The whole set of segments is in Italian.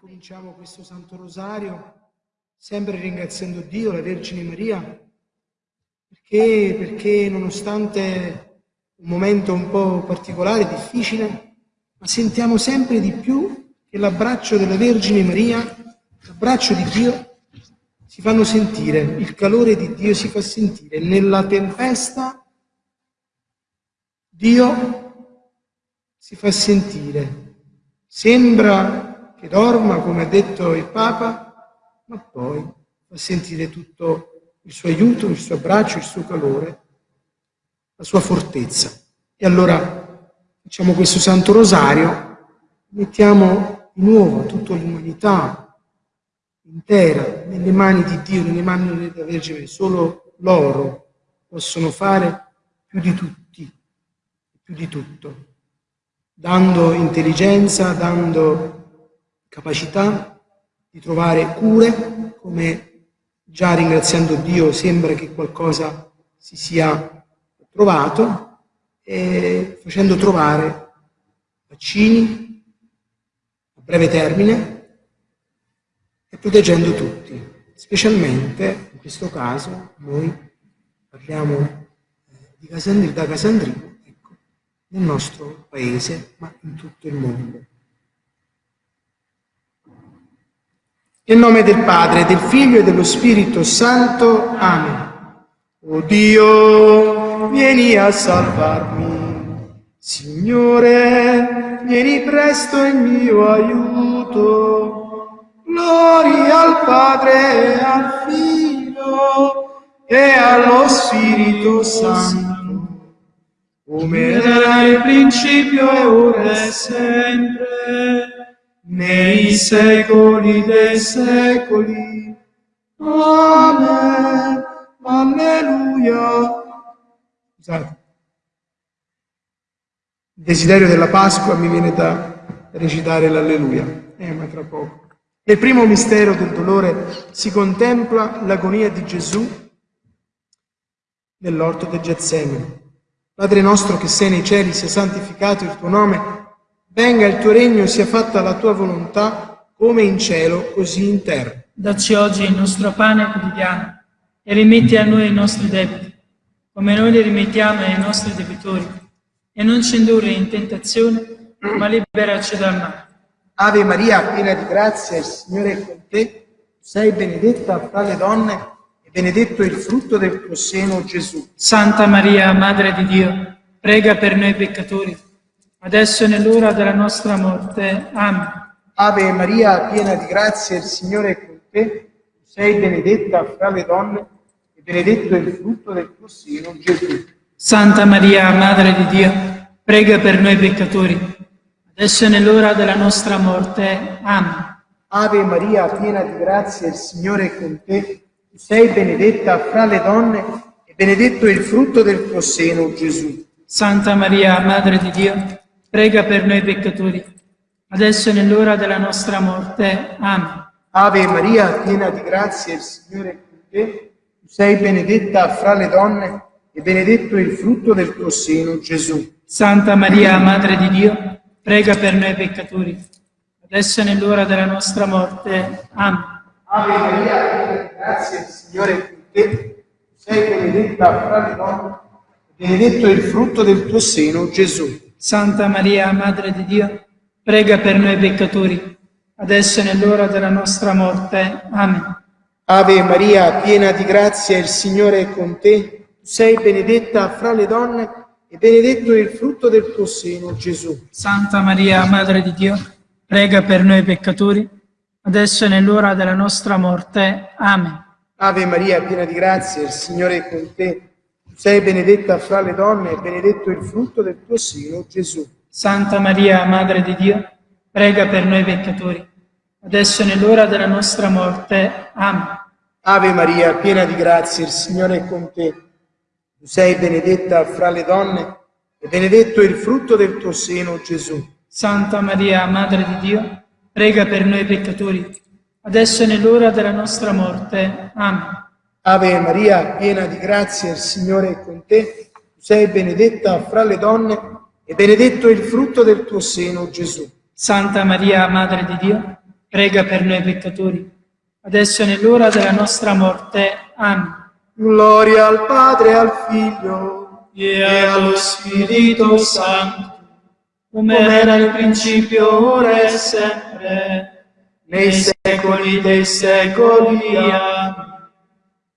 cominciamo questo Santo Rosario sempre ringraziando Dio, la Vergine Maria, perché, perché nonostante un momento un po' particolare, difficile, ma sentiamo sempre di più che l'abbraccio della Vergine Maria, l'abbraccio di Dio, si fanno sentire, il calore di Dio si fa sentire. Nella tempesta Dio si fa sentire. Sembra che dorma, come ha detto il Papa, ma poi fa sentire tutto il suo aiuto, il suo abbraccio, il suo calore, la sua fortezza. E allora facciamo questo Santo Rosario, mettiamo di nuovo tutta l'umanità intera nelle mani di Dio, nelle mani della Vergine, solo loro possono fare più di tutti, più di tutto, dando intelligenza, dando capacità, di trovare cure, come già ringraziando Dio sembra che qualcosa si sia trovato, e facendo trovare vaccini a breve termine e proteggendo tutti. Specialmente in questo caso noi parliamo eh, di Casandrino, da Casandrino, ecco, nel nostro paese, ma in tutto il mondo. Nel nome del Padre, del Figlio e dello Spirito Santo. Amen. O Dio, vieni a salvarmi. Signore, vieni presto in mio aiuto. Gloria al Padre e al Figlio e allo Spirito Santo, come era il principio e ora e sempre nei secoli dei secoli. Amen. Alleluia. Scusate. Il desiderio della Pasqua mi viene da recitare l'Alleluia. Eh, ma tra poco. Nel primo mistero del dolore si contempla l'agonia di Gesù nell'orto del Getsemani. Padre nostro che sei nei cieli, sia santificato il tuo nome, Venga il tuo regno, sia fatta la tua volontà, come in cielo, così in terra. Dacci oggi il nostro pane quotidiano e rimetti a noi i nostri debiti, come noi li rimettiamo ai nostri debitori. E non ci indurre in tentazione, ma liberaci dal male. Ave Maria, piena di grazia, il Signore è con te. Sei benedetta fra le donne e benedetto il frutto del tuo seno, Gesù. Santa Maria, Madre di Dio, prega per noi peccatori adesso è nell'ora della nostra morte. Amen. Ave Maria, piena di grazia, il Signore è con te. Sei benedetta fra le donne e benedetto è il frutto del tuo seno, Gesù. Santa Maria, Madre di Dio, prega per noi peccatori, adesso è nell'ora della nostra morte. Amen. Ave Maria, piena di grazia, il Signore è con te. Sei benedetta fra le donne e benedetto è il frutto del tuo seno, Gesù. Santa Maria, Madre di Dio, prega per noi peccatori, adesso è nell'ora della nostra morte. Amen. Ave Maria, piena di grazia, il Signore è con te. Tu sei benedetta fra le donne e benedetto è il frutto del tuo seno, Gesù. Santa Maria, Madre di Dio, prega per noi peccatori, adesso è nell'ora della nostra morte. Amen. Ave Maria, piena di grazia, il Signore è con te. Tu sei benedetta fra le donne e benedetto è il frutto del tuo seno, Gesù. Santa Maria, Madre di Dio, prega per noi peccatori, adesso è nell'ora della nostra morte. Amen. Ave Maria, piena di grazia, il Signore è con te. Sei benedetta fra le donne e benedetto è il frutto del tuo seno, Gesù. Santa Maria, Madre di Dio, prega per noi peccatori, adesso è nell'ora della nostra morte. Amen. Ave Maria, piena di grazia, il Signore è con te. Sei benedetta fra le donne e benedetto il frutto del tuo seno, Gesù. Santa Maria, Madre di Dio, prega per noi peccatori, adesso nell'ora della nostra morte. Amen. Ave Maria, piena di grazia, il Signore è con te. Tu sei benedetta fra le donne e benedetto il frutto del tuo seno, Gesù. Santa Maria, Madre di Dio, prega per noi peccatori, adesso è nell'ora della nostra morte. Amen. Ave Maria, piena di grazia, il Signore è con te. Tu sei benedetta fra le donne e benedetto il frutto del tuo seno, Gesù. Santa Maria, Madre di Dio, prega per noi peccatori, adesso è nell'ora della nostra morte. Amen. Gloria al Padre, al Figlio e allo Spirito Santo, come era nel principio, ora e sempre, nei secoli dei secoli. Amen.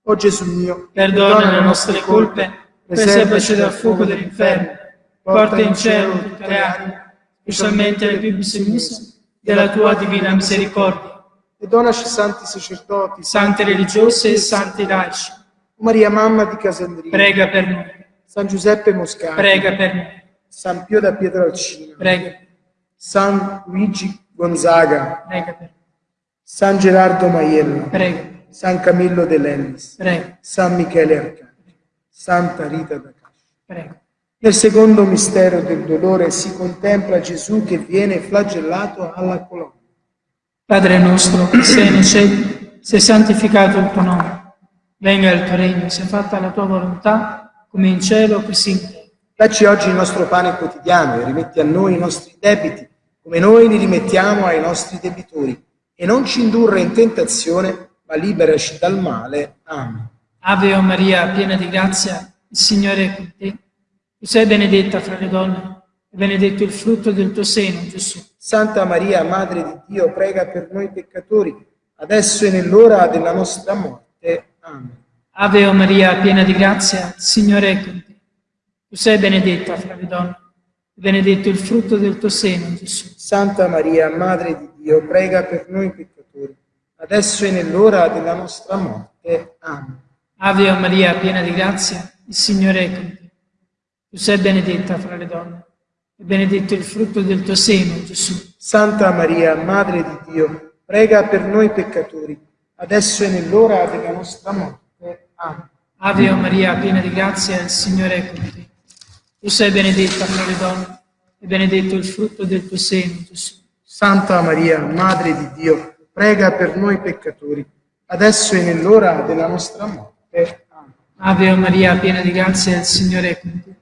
O Gesù mio, Perdona le nostre colpe, preservaci dal fuoco dell'inferno, porta in cielo tutte le anime, specialmente le più bisognose della tua divina misericordia. e donaci santi sacerdoti, Santi religiosi e santi laici, Maria Mamma di Casandrino, prega per noi, San Giuseppe Moscati, prega per noi, San Pio da Pietralcina, prega, San Luigi Gonzaga, prega per noi, San Gerardo Maiello, prega, San Camillo de Lennis, prega, San Michele Arcangelo, Santa Rita da Cascia. Nel secondo mistero del dolore si contempla Gesù che viene flagellato alla colonna. Padre nostro, che sei nei cieli, sia santificato il tuo nome. Venga il tuo regno, sia fatta la tua volontà, come in cielo, così in terra. Dacci oggi il nostro pane quotidiano e rimetti a noi i nostri debiti, come noi li rimettiamo ai nostri debitori. E non ci indurre in tentazione, ma liberaci dal male. Amen. Ave o Maria, piena di grazia, il Signore è con te. Tu sei benedetta fra le donne, e benedetto il frutto del tuo seno, Gesù. Santa Maria, Madre di Dio, prega per noi peccatori, adesso e nell'ora della nostra morte. Amen. Ave o Maria, piena di grazia, il Signore è con te. Tu sei benedetta fra le donne, e benedetto il frutto del tuo seno, Gesù. Santa Maria, Madre di Dio, prega per noi peccatori, adesso e nell'ora della nostra morte. Amen. Ave Maria, piena di grazia, il Signore è con te. Tu sei benedetta fra le donne, e benedetto il frutto del tuo seno, Gesù. Santa Maria, Madre di Dio, prega per noi peccatori, adesso e nell'ora della nostra morte. Amen. Ave Maria, piena di grazia, il Signore è con te. Tu sei benedetta fra le donne, e benedetto il frutto del tuo seno, Gesù. Santa Maria, Madre di Dio, prega per noi peccatori, adesso e nell'ora della nostra morte. Amen. Ave Maria, piena di grazia, il Signore è con te.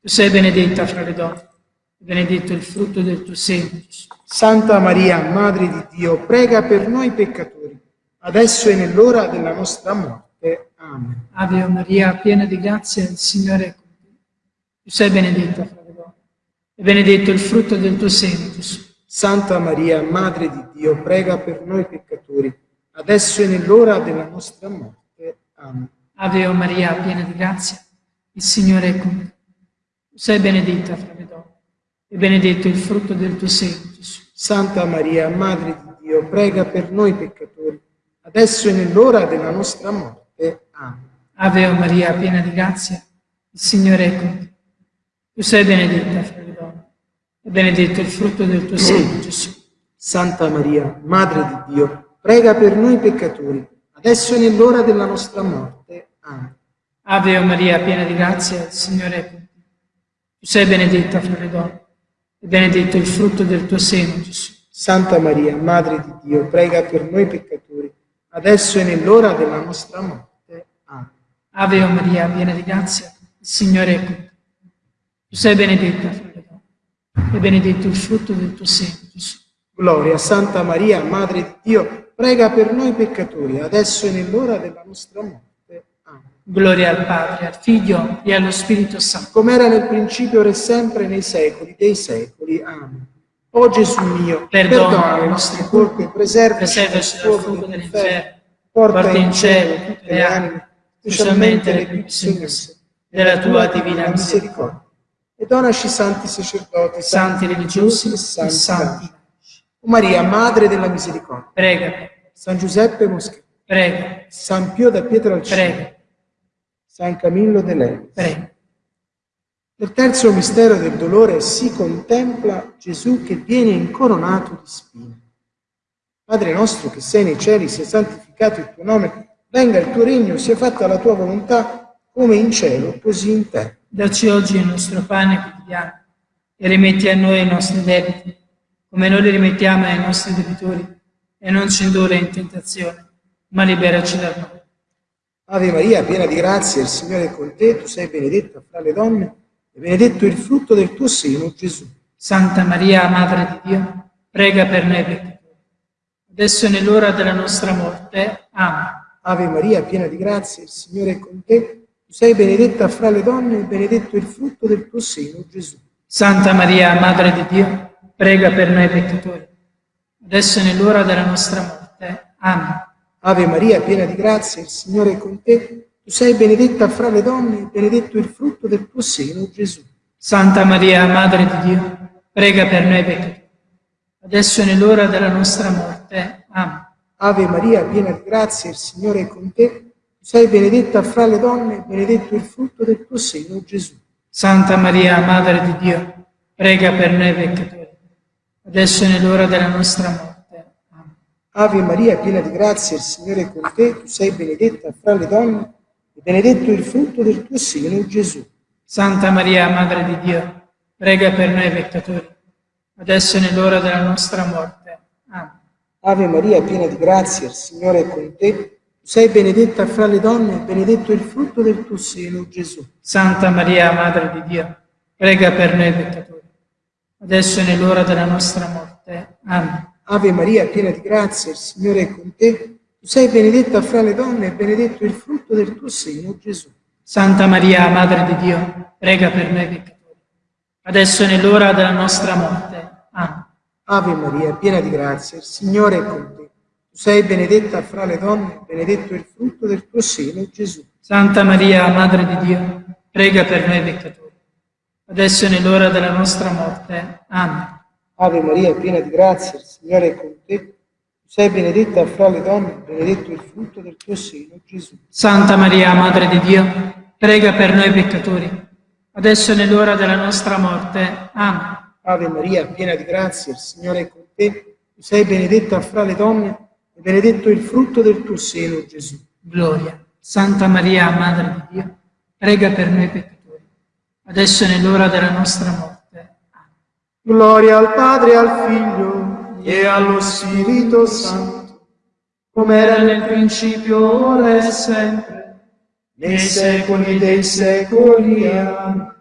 Tu sei benedetta fra le donne, e benedetto il frutto del tuo seno. Santa Maria, Madre di Dio, prega per noi peccatori, adesso e nell'ora della nostra morte. Amen. Ave Maria, piena di grazia, il Signore è con te. Tu sei benedetta fra le donne, e benedetto il frutto del tuo seno, Gesù. Santa Maria, Madre di Dio, prega per noi peccatori, adesso e nell'ora della nostra morte. Amen. Ave Maria, piena di grazia, il Signore è con te. Tu sei benedetta fra le donne, e benedetto il frutto del tuo seno, Gesù. Santa Maria, Madre di Dio, prega per noi peccatori, adesso e nell'ora della nostra morte. Amen. Ave Maria, piena di grazia, il Signore è con te. Tu sei benedetta fra le donne, e benedetto il frutto del tuo seno, Gesù. Santa Maria, Madre di Dio, prega per noi peccatori, adesso e nell'ora della nostra morte. Amen. Ave Maria, piena di grazia, il Signore è con te. Tu sei benedetta fra le donne, e benedetto il frutto del tuo seno, Gesù. Santa Maria, Madre di Dio, prega per noi peccatori, adesso e nell'ora della nostra morte. Amen. Ave Maria, piena di grazia, il Signore è con te. Tu sei benedetta fra le donne, e benedetto il frutto del tuo seno, Gesù. Gloria a Santa Maria, Madre di Dio, prega per noi peccatori, adesso e nell'ora della nostra morte. Amen. Gloria al Padre, al Figlio e allo Spirito Santo. Come era nel principio, ora e sempre, nei secoli dei secoli. Amen. O Gesù mio, Perdona perdona le nostre colpe, preservaci dal fuoco dell'inferno, porta in cielo tutte le anime, specialmente le più bisognose della tua divina misericordia. E donaci santi sacerdoti, Santi religiosi e santi. santi. O Maria, Madre della Misericordia, Prega, San Giuseppe Mosca, prega, San Pio da Pietralcina, prega, San Camillo de Levi. prega. Nel terzo mistero del dolore si contempla Gesù che viene incoronato di spine. Padre nostro che sei nei cieli, sia santificato il tuo nome, venga il tuo regno, sia fatta la tua volontà, come in cielo, così in terra. Dacci oggi il nostro pane quotidiano e rimetti a noi i nostri debiti, come noi li rimettiamo ai nostri debitori, e non ci indurre in tentazione, ma liberaci dal male. Ave Maria, piena di grazia, il Signore è con te, tu sei benedetta fra le donne, e benedetto il frutto del tuo seno, Gesù. Santa Maria, Madre di Dio, prega per noi peccatori, adesso è nell'ora della nostra morte. Amen. Ave Maria, piena di grazia, il Signore è con te. Sei benedetta fra le donne e benedetto il frutto del tuo seno, Gesù. Santa Maria, Madre di Dio, prega per noi peccatori, adesso è nell'ora della nostra morte. Amen. Ave Maria, piena di grazia, il Signore è con te. Tu sei benedetta fra le donne e benedetto il frutto del tuo seno, Gesù. Santa Maria, Madre di Dio, prega per noi peccatori, adesso è nell'ora della nostra morte. Amen. Ave Maria, piena di grazia, il Signore è con te. Sei benedetta fra le donne e benedetto il frutto del tuo seno, Gesù. Santa Maria, Madre di Dio, prega per noi peccatori, adesso è nell'ora della nostra morte. Amen. Ave Maria, piena di grazia, il Signore è con te. Tu sei benedetta fra le donne e benedetto il frutto del tuo seno, Gesù. Santa Maria, Madre di Dio, prega per noi peccatori, adesso è nell'ora della nostra morte. Amen. Ave Maria, piena di grazia, il Signore è con te. Sei benedetta fra le donne e benedetto il frutto del tuo seno, Gesù. Santa Maria, Madre di Dio, prega per noi peccatori, adesso è nell'ora della nostra morte. Amen. Ave Maria, piena di grazia, il Signore è con te. Tu sei benedetta fra le donne e benedetto il frutto del tuo seno, Gesù. Santa Maria, Madre di Dio, prega per noi peccatori, adesso è nell'ora della nostra morte. Amen. Ave Maria, piena di grazia, il Signore è con te. Tu sei benedetta fra le donne benedetto il frutto del tuo seno, Gesù. Santa Maria, Madre di Dio, prega per noi peccatori, adesso è nell'ora della nostra morte. Amen. Ave Maria, piena di grazia, il Signore è con te. Tu sei benedetta fra le donne benedetto il frutto del tuo seno, Gesù. Santa Maria, Madre di Dio, prega per noi peccatori, adesso è nell'ora della nostra morte. Amen. Ave Maria, piena di grazia, il Signore è con te. Tu sei benedetta fra le donne e benedetto il frutto del tuo seno, Gesù. Gloria. Santa Maria, Madre di Dio, prega per noi peccatori, adesso è nell'ora della nostra morte. Amen. Gloria al Padre al Figlio e allo Spirito Santo, come era nel principio, ora e sempre, nei secoli dei secoli. Amen.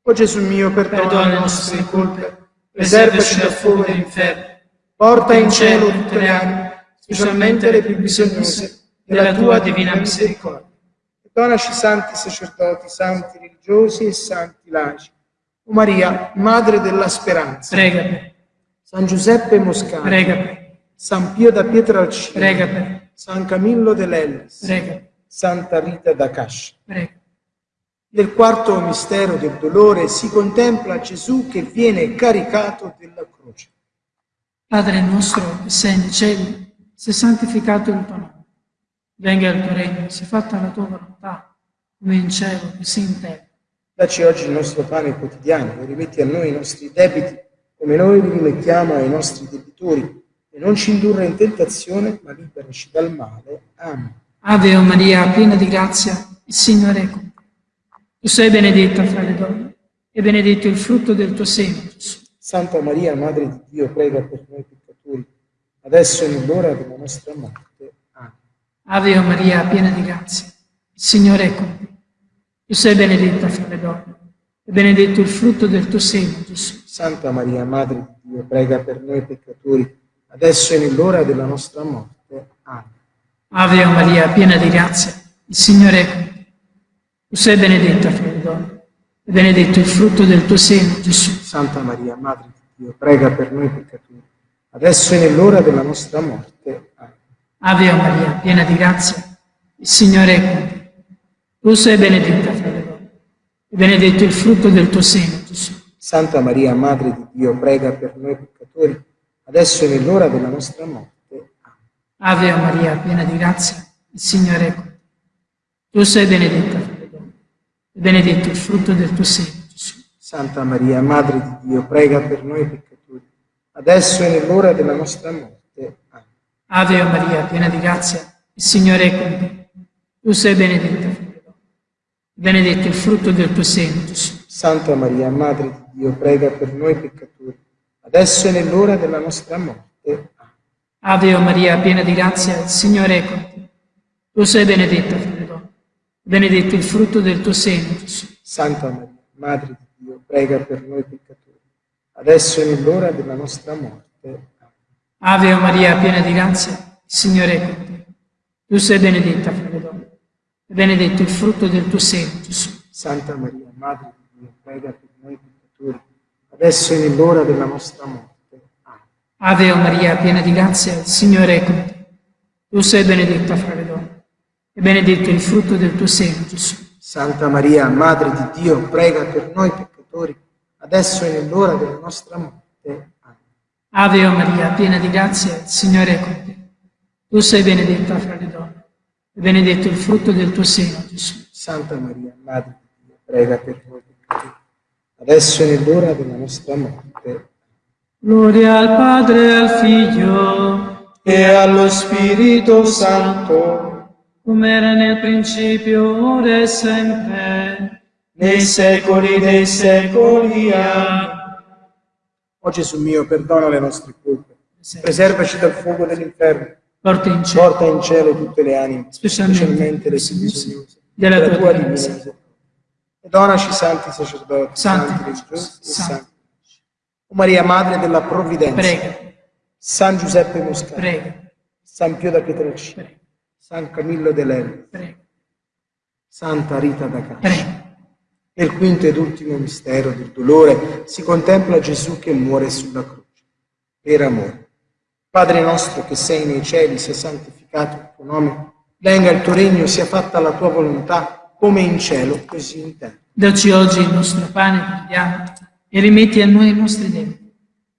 O Gesù mio, perdona, Perdona le nostre colpe, preservaci dal fuoco dell'inferno, porta in cielo tutte le anime, specialmente le più bisognose della tua divina misericordia. Donaci santi sacerdoti, santi religiosi e santi laici. O Maria, Madre della Speranza, Prega per, San Giuseppe Moscati, prega per, San Pio da Pietralcina, prega per, San Camillo dell'Ellis, prega Santa Rita da Cascia. prega. Nel quarto mistero del dolore si contempla Gesù che viene caricato della croce. Padre nostro che sei nei cieli, sia santificato il tuo nome. Venga il tuo regno, sia fatta la tua volontà, come in cielo, così in terra. Dacci oggi il nostro pane quotidiano e rimetti a noi i nostri debiti, come noi li rimettiamo ai nostri debitori, e non ci indurre in tentazione, ma liberaci dal male. Amen. Ave o Maria, piena di grazia, il Signore è con te. Tu sei benedetta fra le donne, e benedetto il frutto del tuo seno, Gesù. Santa Maria, Madre di Dio, prega per noi peccatori, adesso e nell'ora della nostra morte. Amen. Ave Maria, piena di grazia, il Signore è con te. Tu sei benedetta fra le donne, e benedetto il frutto del tuo seno, Gesù. Santa Maria, Madre di Dio, prega per noi peccatori, adesso e nell'ora della nostra morte. Amen. Ave Maria, piena di grazia, il Signore è con te. Tu sei benedetta fra le donne, e benedetto il frutto del tuo seno, Gesù. Santa Maria, Madre di Dio, prega per noi peccatori, adesso e nell'ora della nostra morte. Amen. Ave Maria, piena di grazia, il Signore è con te. Tu sei benedetta fra le donne, e benedetto il frutto del tuo seno, Gesù. Santa Maria, Madre di Dio, prega per noi peccatori, adesso e nell'ora della nostra morte. Amen. Ave Maria, piena di grazia, il Signore è con te. Tu sei benedetta fra le donne, e benedetto il frutto del tuo seno, Gesù. Santa Maria, Madre di Dio, prega per noi peccatori, adesso e nell'ora della nostra morte. Amen. Ave Maria, piena di grazia, il Signore è con te. Tu sei benedetta fra le donne, benedetto il frutto del tuo seno, Gesù. Santa Maria, Madre di Dio, prega per noi peccatori, adesso e nell'ora della nostra morte. Amen. Ave Maria, piena di grazia, il Signore è con te. Tu sei benedetta fra le donne, benedetto il frutto del tuo seno, Gesù. Santa Maria, Madre di Dio, prega per noi peccatori, adesso e nell'ora della nostra morte. Ave Maria, piena di grazia, il Signore è con te. Tu sei benedetta fra le donne, e benedetto il frutto del tuo seno, Gesù. Santa Maria, Madre di Dio, prega per noi peccatori, adesso e nell'ora della nostra morte. Amen. Ave Maria, piena di grazia, il Signore è con te. Tu sei benedetta fra le donne, e benedetto il frutto del tuo seno, Gesù. Santa Maria, Madre di Dio, prega per noi peccatori, adesso e nell'ora della nostra morte. Amen. Ave Maria, piena di grazia, il Signore è con te. Tu sei benedetta fra le donne, e benedetto il frutto del tuo seno, Gesù. Santa Maria, Madre di Dio, prega per noi peccatori, adesso e nell'ora della nostra morte. Gloria al Padre e al Figlio, E allo Spirito Santo, come era nel principio, ora e sempre, nei secoli dei secoli. Amen. O Gesù mio, perdona le nostre colpe, preservaci dal fuoco dell'inferno, porta in cielo. Porta in cielo tutte le anime, Specialmente specialmente le bisognose, della della tua divina misericordia. E donaci santi sacerdoti, Santi santi religiosi e santi. O Maria, Madre della Provvidenza, Prega, San Giuseppe Moscati, prega, San Pio da Pietrelcina, San Camillo prega, Santa Rita da Cascia. Nel quinto ed ultimo mistero del dolore si contempla Gesù che muore sulla croce, per amore. Padre nostro che sei nei cieli, sia santificato il tuo nome, venga il tuo regno, sia fatta la tua volontà, come in cielo, così in terra. Dacci oggi il nostro pane quotidiano e rimetti a noi i nostri debiti,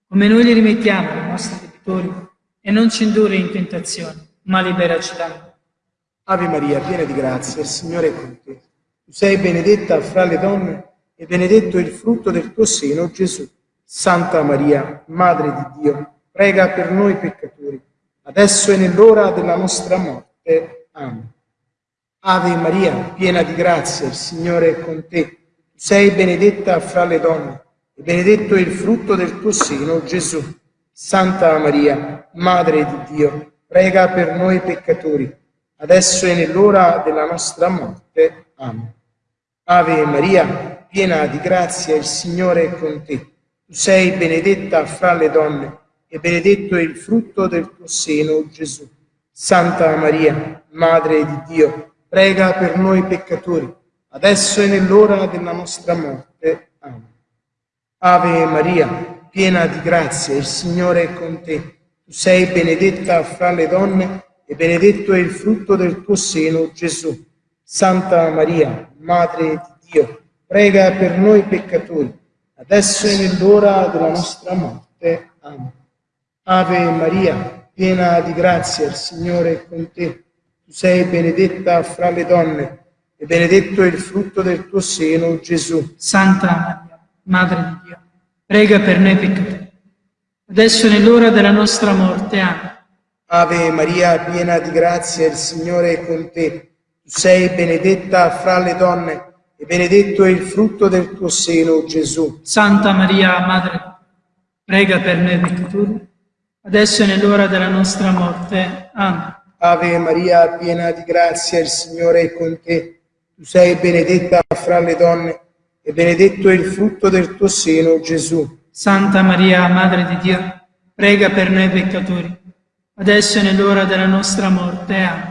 come noi li rimettiamo ai nostri debitori, e non ci indurre in tentazione, ma liberaci da male. Ave Maria, piena di grazia, il Signore è con te. Tu sei benedetta fra le donne e benedetto il frutto del tuo seno, Gesù. Santa Maria, Madre di Dio, prega per noi peccatori, adesso e nell'ora della nostra morte. Amen. Ave Maria, piena di grazia, il Signore è con te. Tu sei benedetta fra le donne e benedetto il frutto del tuo seno, Gesù. Santa Maria, Madre di Dio, prega per noi peccatori, adesso e nell'ora della nostra morte. Amen. Ave Maria, piena di grazia, il Signore è con te. Tu sei benedetta fra le donne e benedetto è il frutto del tuo seno, Gesù. Santa Maria, Madre di Dio, prega per noi peccatori, adesso e nell'ora della nostra morte. Amen. Ave Maria, piena di grazia, il Signore è con te. Tu sei benedetta fra le donne e benedetto è il frutto del tuo seno, Gesù. Santa Maria, Madre di Dio, prega per noi peccatori, adesso e nell'ora della nostra morte. Amen. Ave Maria, piena di grazia, il Signore è con te. Tu sei benedetta fra le donne e benedetto è il frutto del tuo seno, Gesù. Santa Maria, Madre di Dio, prega per noi peccatori, adesso e nell'ora della nostra morte. Amen. Ave Maria, piena di grazia, il Signore è con te. Sei benedetta fra le donne e benedetto è il frutto del tuo seno, Gesù. Santa Maria, Madre di Dio, prega per noi peccatori, adesso e nell'ora della nostra morte. Amen. Ave Maria, piena di grazia, il Signore è con te. Tu sei benedetta fra le donne e benedetto è il frutto del tuo seno, Gesù. Santa Maria, Madre di Dio, prega per noi peccatori, adesso e nell'ora della nostra morte. Amen.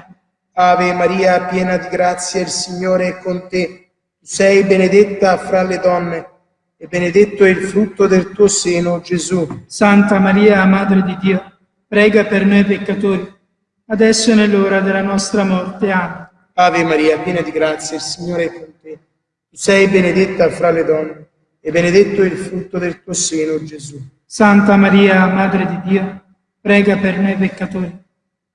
Ave Maria, piena di grazia, il Signore è con te. Tu sei benedetta fra le donne e benedetto è il frutto del tuo seno, Gesù. Santa Maria, Madre di Dio, prega per noi peccatori, adesso e nell'ora della nostra morte. Amen. Ave Maria, piena di grazia, il Signore è con te. Tu sei benedetta fra le donne e benedetto è il frutto del tuo seno, Gesù. Santa Maria, Madre di Dio, prega per noi peccatori,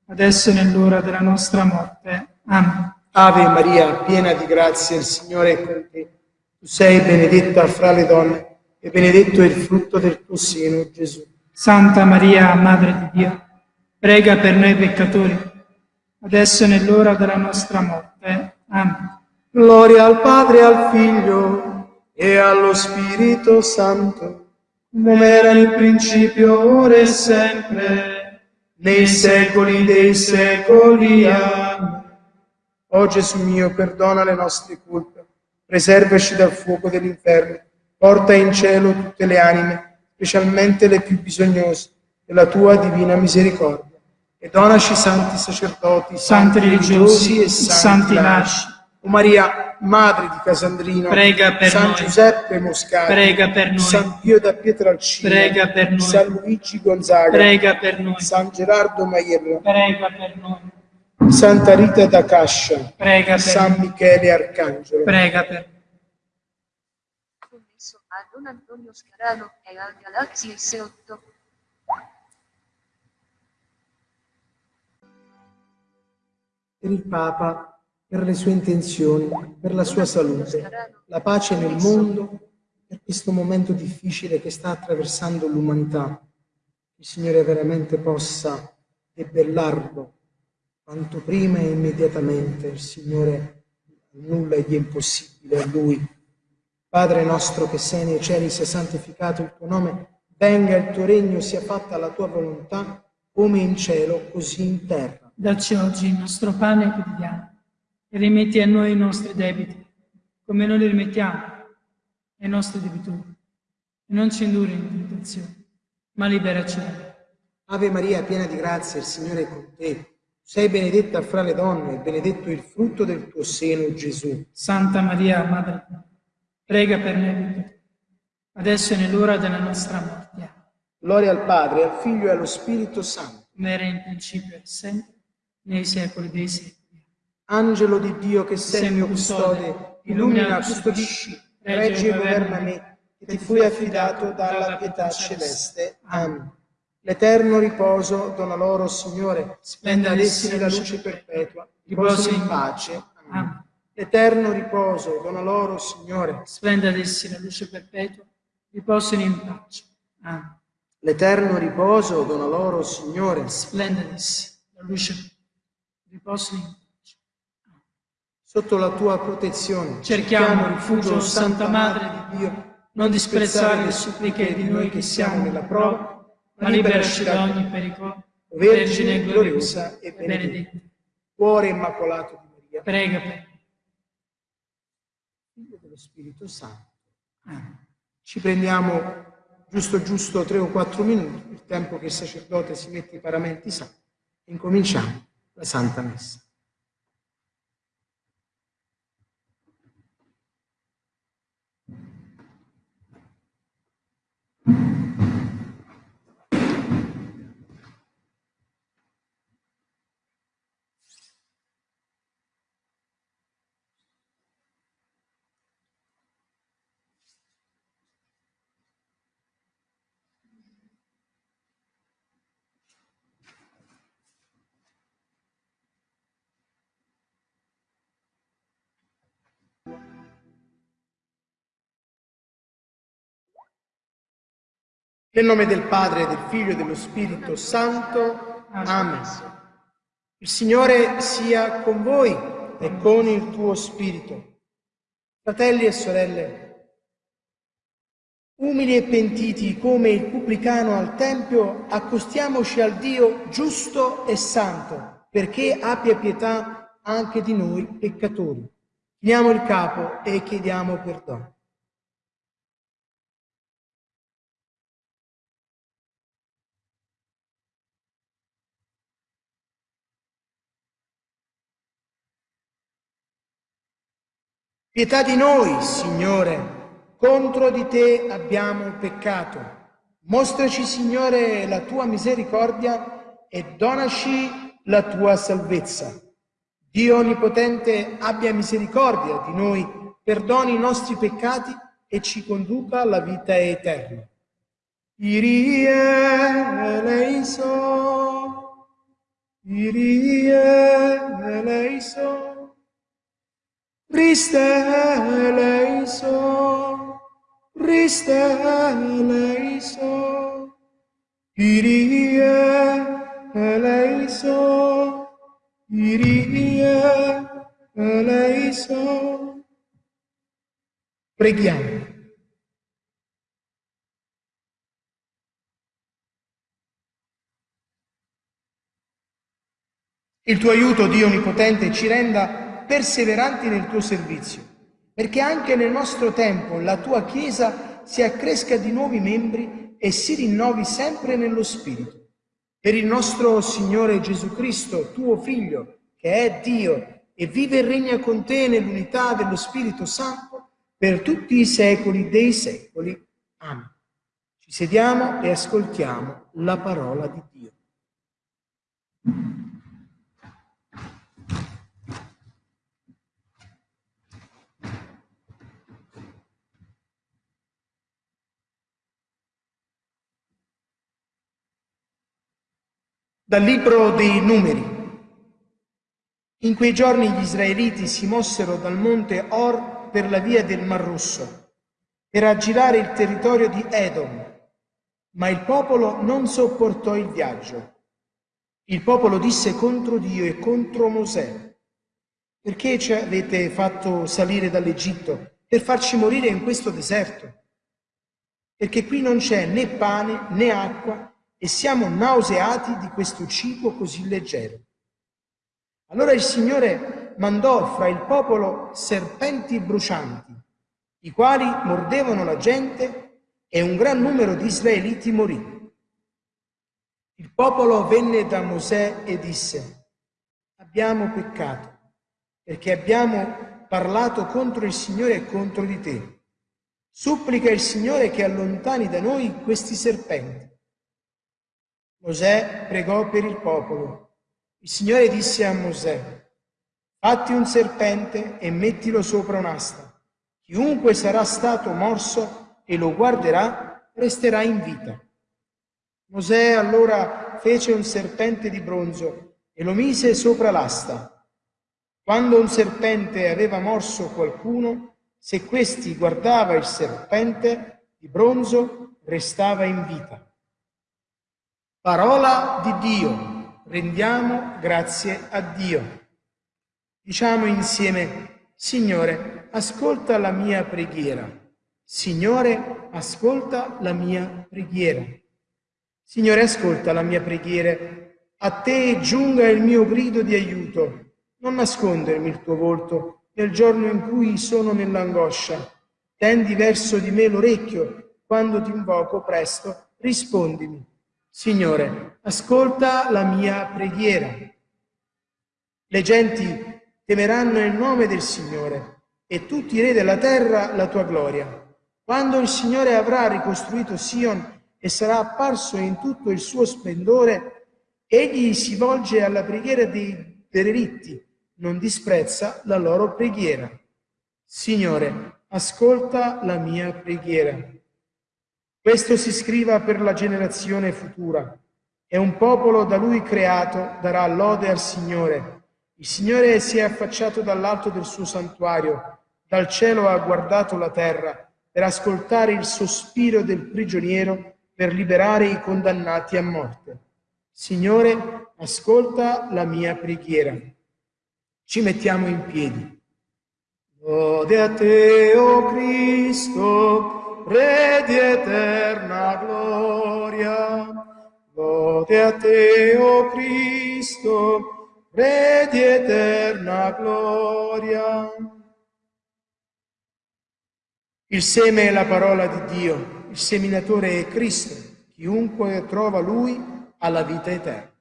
adesso e nell'ora della nostra morte. Amen. Ave Maria, piena di grazia, il Signore è con te. Tu sei benedetta fra le donne e benedetto è il frutto del tuo seno, Gesù. Santa Maria, Madre di Dio, prega per noi peccatori, adesso e nell'ora della nostra morte. Amen. Gloria al Padre al Figlio e allo Spirito Santo, come era nel principio, ora e sempre, nei secoli dei secoli. Amen. O Gesù mio, perdona le nostre colpe, preservaci dal fuoco dell'inferno, porta in cielo tutte le anime, specialmente le più bisognose, della tua divina misericordia e donaci santi sacerdoti, santi religiosi e santi laici. O Maria, Madre di Casandrino, prega per San noi. Giuseppe Moscati, prega per noi. San Pio da Pietralcina, prega per noi. San Luigi Gonzaga, prega per noi. San Gerardo Maierra, prega per noi. Santa Rita da Cascia, prega per San noi. Michele Arcangelo, prega per noi. Commesso a Don Antonio Scarano e al Galazzi S8. per il Papa, per le sue intenzioni, per la sua salute, la pace nel mondo, per questo momento difficile che sta attraversando l'umanità. Il Signore veramente possa debellarlo quanto prima e immediatamente. Il Signore nulla gli è impossibile a Lui. Padre nostro che sei nei cieli, sia santificato il tuo nome, venga il tuo regno, sia fatta la tua volontà, come in cielo, così in terra. Dacci oggi il nostro pane quotidiano e rimetti a noi i nostri debiti, come noi li rimettiamo ai nostri debitori. E non ci indurre in tentazione, ma liberaci. Ave Maria, piena di grazia, il Signore è con te. Sei benedetta fra le donne e benedetto il frutto del tuo seno, Gesù. Santa Maria, Madre prega per noi adesso è nell'ora della nostra morte. Gloria al Padre, al Figlio e allo Spirito Santo. Come era in principio e sempre, nei secoli dei secoli. Angelo di Dio che sei il mio custode, illumina, custodisci, reggi e governa me, che ti fui affidato dalla pietà celeste. Amen. L'eterno riposo dona loro, Signore, splenda ad essi la luce perpetua, riposo in pace. Amen. L'eterno riposo dona loro, Signore, Splenda ad essi la luce perpetua, riposino in pace. Amen. l'eterno riposo dona loro, Signore, Splenda ad essi la luce perpetua, riposino in pace. Sotto la tua protezione. Cerchiamo rifugio, Santa Madre di Dio, non disprezzare le suppliche di noi che siamo nella prova, ma liberaci da ogni pericolo. Vergine gloriosa e benedetta, Cuore immacolato di Maria, prega per noi. Figlio dello Spirito Santo. Ci prendiamo giusto giusto tre o quattro minuti, il tempo che il sacerdote si mette i paramenti santi, e incominciamo la Santa Messa. Nel nome del Padre, del Figlio e dello Spirito Santo. Amen. Il Signore sia con voi e con il tuo spirito. Fratelli e sorelle, umili e pentiti come il pubblicano al Tempio, accostiamoci al Dio giusto e santo, perché abbia pietà anche di noi peccatori. Chiniamo il capo e chiediamo perdono. Pietà di noi, Signore, contro di te abbiamo peccato. Mostraci, Signore, la tua misericordia e donaci la tua salvezza. Dio Onnipotente abbia misericordia di noi, perdoni i nostri peccati e ci conduca alla vita eterna. Irie eleison, Irie eleison, Christe eleison, Kyrie eleison, Kyrie eleison. Preghiamo. Il tuo aiuto, Dio Onnipotente, ci renda perseveranti nel tuo servizio, perché anche nel nostro tempo la tua Chiesa si accresca di nuovi membri e si rinnovi sempre nello Spirito. Per il nostro Signore Gesù Cristo, tuo Figlio, che è Dio e vive e regna con te nell'unità dello Spirito Santo per tutti i secoli dei secoli. Amen. Ci sediamo e ascoltiamo la parola di Dio. Dal libro dei numeri. In quei giorni gli israeliti si mossero dal monte Or per la via del Mar Rosso, per aggirare il territorio di Edom, ma il popolo non sopportò il viaggio. Il popolo disse contro Dio e contro Mosè, perché ci avete fatto salire dall'Egitto per farci morire in questo deserto? Perché qui non c'è né pane né acqua e siamo nauseati di questo cibo così leggero. Allora il Signore mandò fra il popolo serpenti brucianti, i quali mordevano la gente e un gran numero di israeliti morì. Il popolo venne da Mosè e disse, abbiamo peccato perché abbiamo parlato contro il Signore e contro di te. Supplica il Signore che allontani da noi questi serpenti. Mosè pregò per il popolo. Il Signore disse a Mosè, fatti un serpente e mettilo sopra un'asta. Chiunque sarà stato morso e lo guarderà, resterà in vita. Mosè allora fece un serpente di bronzo e lo mise sopra l'asta. Quando un serpente aveva morso qualcuno, se questi guardava il serpente di bronzo, restava in vita. Parola di Dio, rendiamo grazie a Dio. Diciamo insieme, Signore, ascolta la mia preghiera. Signore, ascolta la mia preghiera. Signore, ascolta la mia preghiera. A te giunga il mio grido di aiuto. Non nascondermi il tuo volto nel giorno in cui sono nell'angoscia. Tendi verso di me l'orecchio. Quando ti invoco presto, rispondimi. Signore, ascolta la mia preghiera. Le genti temeranno il nome del Signore e tutti i re della terra la tua gloria. Quando il Signore avrà ricostruito Sion e sarà apparso in tutto il suo splendore, egli si volge alla preghiera dei derelitti, non disprezza la loro preghiera. Signore, ascolta la mia preghiera. Questo si scriva per la generazione futura. E un popolo da lui creato darà lode al Signore. Il Signore si è affacciato dall'alto del suo santuario, dal cielo ha guardato la terra per ascoltare il sospiro del prigioniero, per liberare i condannati a morte. Signore, ascolta la mia preghiera. Ci mettiamo in piedi. Lode a te, o oh Cristo, Re di eterna gloria. Lode a te, o oh Cristo, Re di eterna gloria. Il seme è la parola di Dio, il seminatore è Cristo, chiunque trova Lui ha la vita eterna.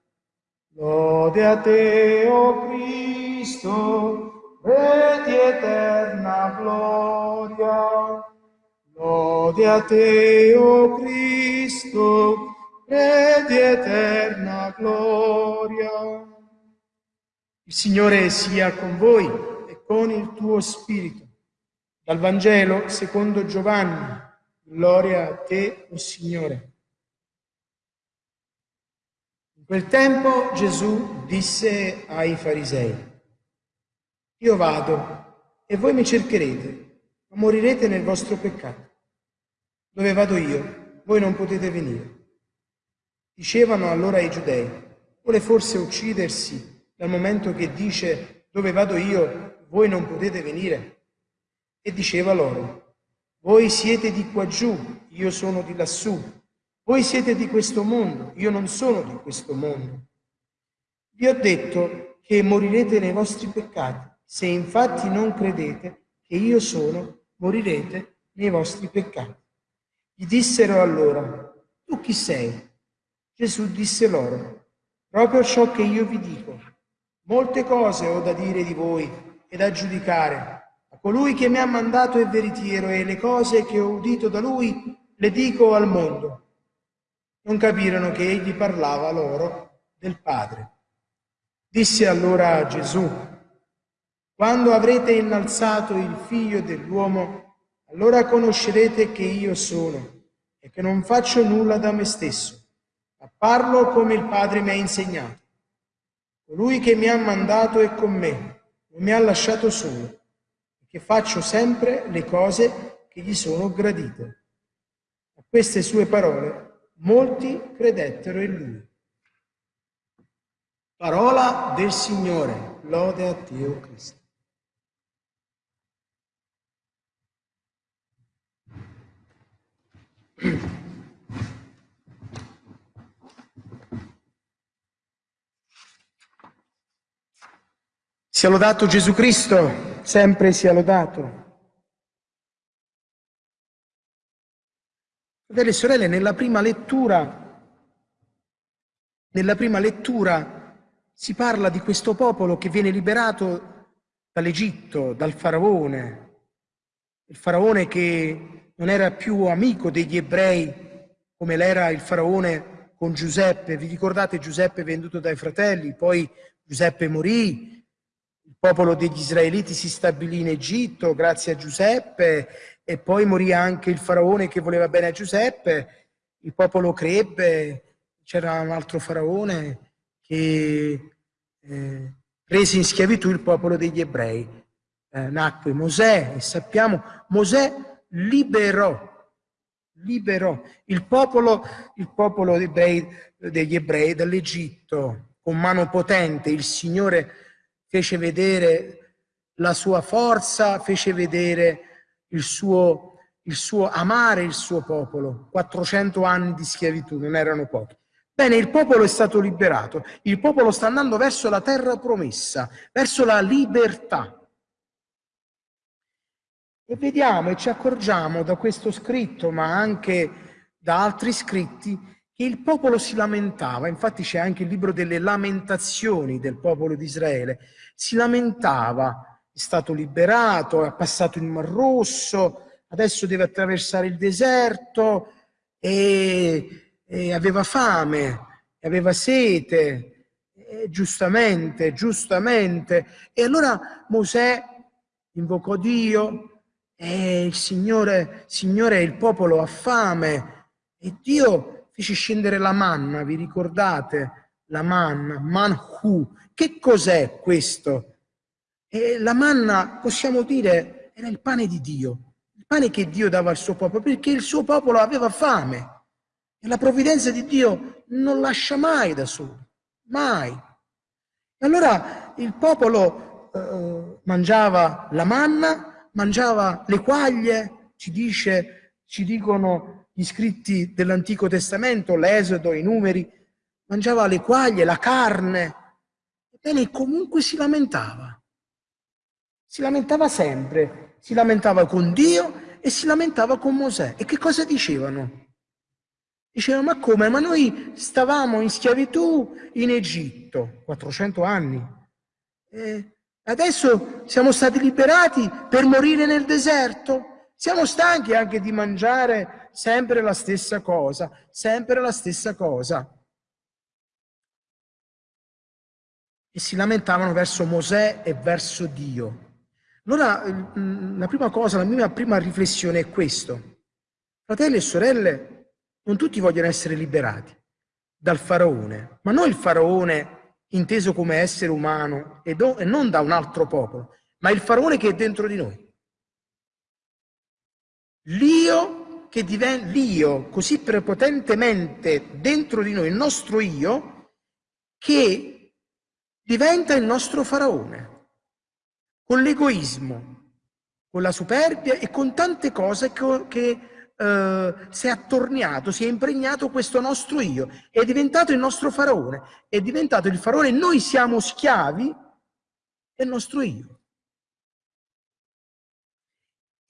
Lode a te, o oh Cristo, Re di eterna gloria. Lode a te, o oh Cristo, Re di eterna gloria. Il Signore sia con voi e con il tuo spirito. Dal Vangelo secondo Giovanni. Gloria a te, o oh Signore. In quel tempo Gesù disse ai farisei, io vado e voi mi cercherete morirete nel vostro peccato. Dove vado io, voi non potete venire. Dicevano allora i giudei, vuole forse uccidersi dal momento che dice dove vado io, voi non potete venire? E diceva loro, voi siete di qua giù, io sono di lassù. Voi siete di questo mondo, io non sono di questo mondo. Vi ho detto che morirete nei vostri peccati, se infatti non credete che io sono morirete nei vostri peccati. Gli dissero allora, tu chi sei? Gesù disse loro, proprio ciò che io vi dico. Molte cose ho da dire di voi e da giudicare. A colui che mi ha mandato è veritiero e le cose che ho udito da lui le dico al mondo. Non capirono che egli parlava loro del Padre. Disse allora Gesù, quando avrete innalzato il figlio dell'uomo, allora conoscerete che io sono e che non faccio nulla da me stesso, ma parlo come il Padre mi ha insegnato. Colui che mi ha mandato è con me, non mi ha lasciato solo, che faccio sempre le cose che gli sono gradite. A queste sue parole molti credettero in lui. Parola del Signore, lode a Dio Cristo. Sia lodato Gesù Cristo, sempre sia lodato. Fratelli e sorelle, nella prima lettura, nella prima lettura si parla di questo popolo che viene liberato dall'Egitto, dal faraone, il faraone che non era più amico degli ebrei come l'era il faraone con Giuseppe. Vi ricordate Giuseppe venduto dai fratelli, poi Giuseppe morì, il popolo degli israeliti si stabilì in Egitto grazie a Giuseppe e poi morì anche il faraone che voleva bene a Giuseppe, il popolo crebbe, c'era un altro faraone che eh, prese in schiavitù il popolo degli ebrei. Eh, nacque Mosè e sappiamo Mosè liberò, liberò il popolo, il popolo degli ebrei dall'Egitto con mano potente, il Signore fece vedere la sua forza, fece vedere il suo, il suo amare il suo popolo. 400 anni di schiavitù non erano pochi. Bene, il popolo è stato liberato, il popolo sta andando verso la terra promessa, verso la libertà. E vediamo e ci accorgiamo da questo scritto, ma anche da altri scritti, che il popolo si lamentava, infatti c'è anche il libro delle lamentazioni del popolo di Israele, si lamentava, è stato liberato, ha passato il Mar Rosso, adesso deve attraversare il deserto e, e aveva fame, aveva sete, e giustamente, giustamente. E allora Mosè invocò Dio e il Signore, Signore, il popolo ha fame e Dio fece scendere la manna, vi ricordate? La manna, manhu. Che cos'è questo? E la manna, possiamo dire, era il pane di Dio, il pane che Dio dava al suo popolo, perché il suo popolo aveva fame. E la provvidenza di Dio non lascia mai da solo, mai. E allora il popolo eh, mangiava la manna, mangiava le quaglie, ci dice, ci dicono gli scritti dell'Antico Testamento, l'Esodo, i numeri, mangiava le quaglie, la carne, ebbene comunque si lamentava. Si lamentava sempre, si lamentava con Dio e si lamentava con Mosè. E che cosa dicevano? Dicevano, ma come? Ma noi stavamo in schiavitù in Egitto, 400 anni. E adesso siamo stati liberati per morire nel deserto? Siamo stanchi anche di mangiare sempre la stessa cosa, sempre la stessa cosa. E si lamentavano verso Mosè e verso Dio. Allora, la prima cosa, la mia prima riflessione è questo. Fratelli e sorelle, non tutti vogliono essere liberati dal faraone, ma non il faraone inteso come essere umano e, non da un altro popolo, ma il faraone che è dentro di noi. L'io che diventa l'io così prepotentemente dentro di noi, il nostro io, che diventa il nostro faraone, con l'egoismo, con la superbia e con tante cose che, che eh, si è attorniato, si è impregnato questo nostro io, è diventato il nostro faraone, è diventato il faraone, noi siamo schiavi del nostro io.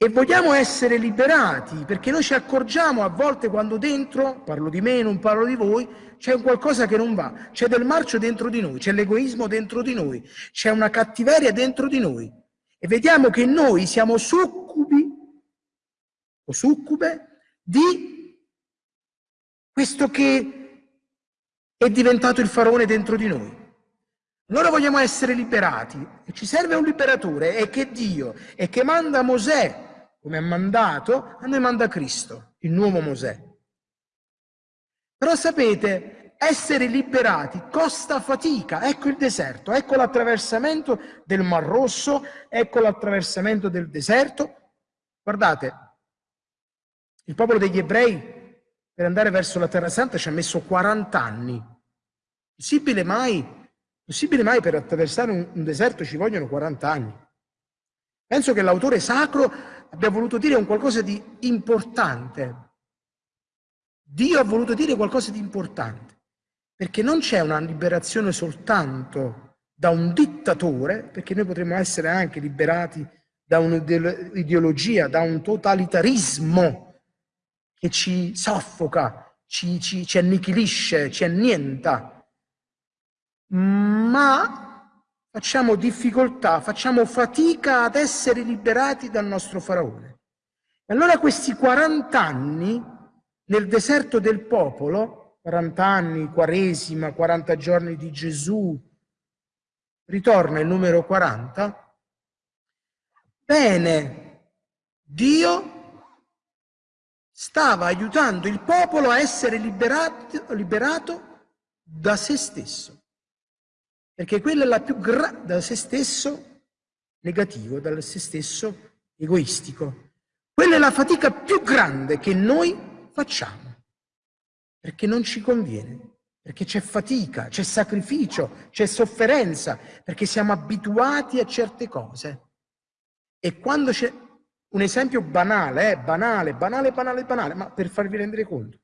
e vogliamo essere liberati, perché noi ci accorgiamo a volte quando dentro, parlo di me, non parlo di voi, c'è qualcosa che non va, c'è del marcio dentro di noi, c'è l'egoismo dentro di noi, c'è una cattiveria dentro di noi. E vediamo che noi siamo succubi o succube di questo che è diventato il faraone dentro di noi. Allora vogliamo essere liberati ci serve un liberatore e che Dio e che manda Mosè come ha mandato, a noi manda Cristo, il nuovo Mosè. Però sapete, essere liberati costa fatica. Ecco il deserto, ecco l'attraversamento del Mar Rosso, ecco l'attraversamento del deserto. Guardate, il popolo degli ebrei per andare verso la Terra Santa ci ha messo 40 anni. Possibile mai Possibile mai per attraversare un, un deserto ci vogliono 40 anni? Penso che l'autore sacro abbia voluto dire un qualcosa di importante. Dio ha voluto dire qualcosa di importante, perché non c'è una liberazione soltanto da un dittatore, perché noi potremmo essere anche liberati da un'ideologia, da un totalitarismo che ci soffoca, ci, ci, ci annichilisce, ci annienta ma facciamo difficoltà, facciamo fatica ad essere liberati dal nostro faraone. E allora questi 40 anni nel deserto del popolo, 40 anni, quaresima, 40 giorni di Gesù, ritorna il numero 40, bene, Dio stava aiutando il popolo a essere liberato, liberato da se stesso perché quella è la più grande da se stesso negativo, da se stesso egoistico. Quella è la fatica più grande che noi facciamo, perché non ci conviene, perché c'è fatica, c'è sacrificio, c'è sofferenza, perché siamo abituati a certe cose. E quando un esempio banale, eh, banale, banale, banale, banale, ma per farvi rendere conto,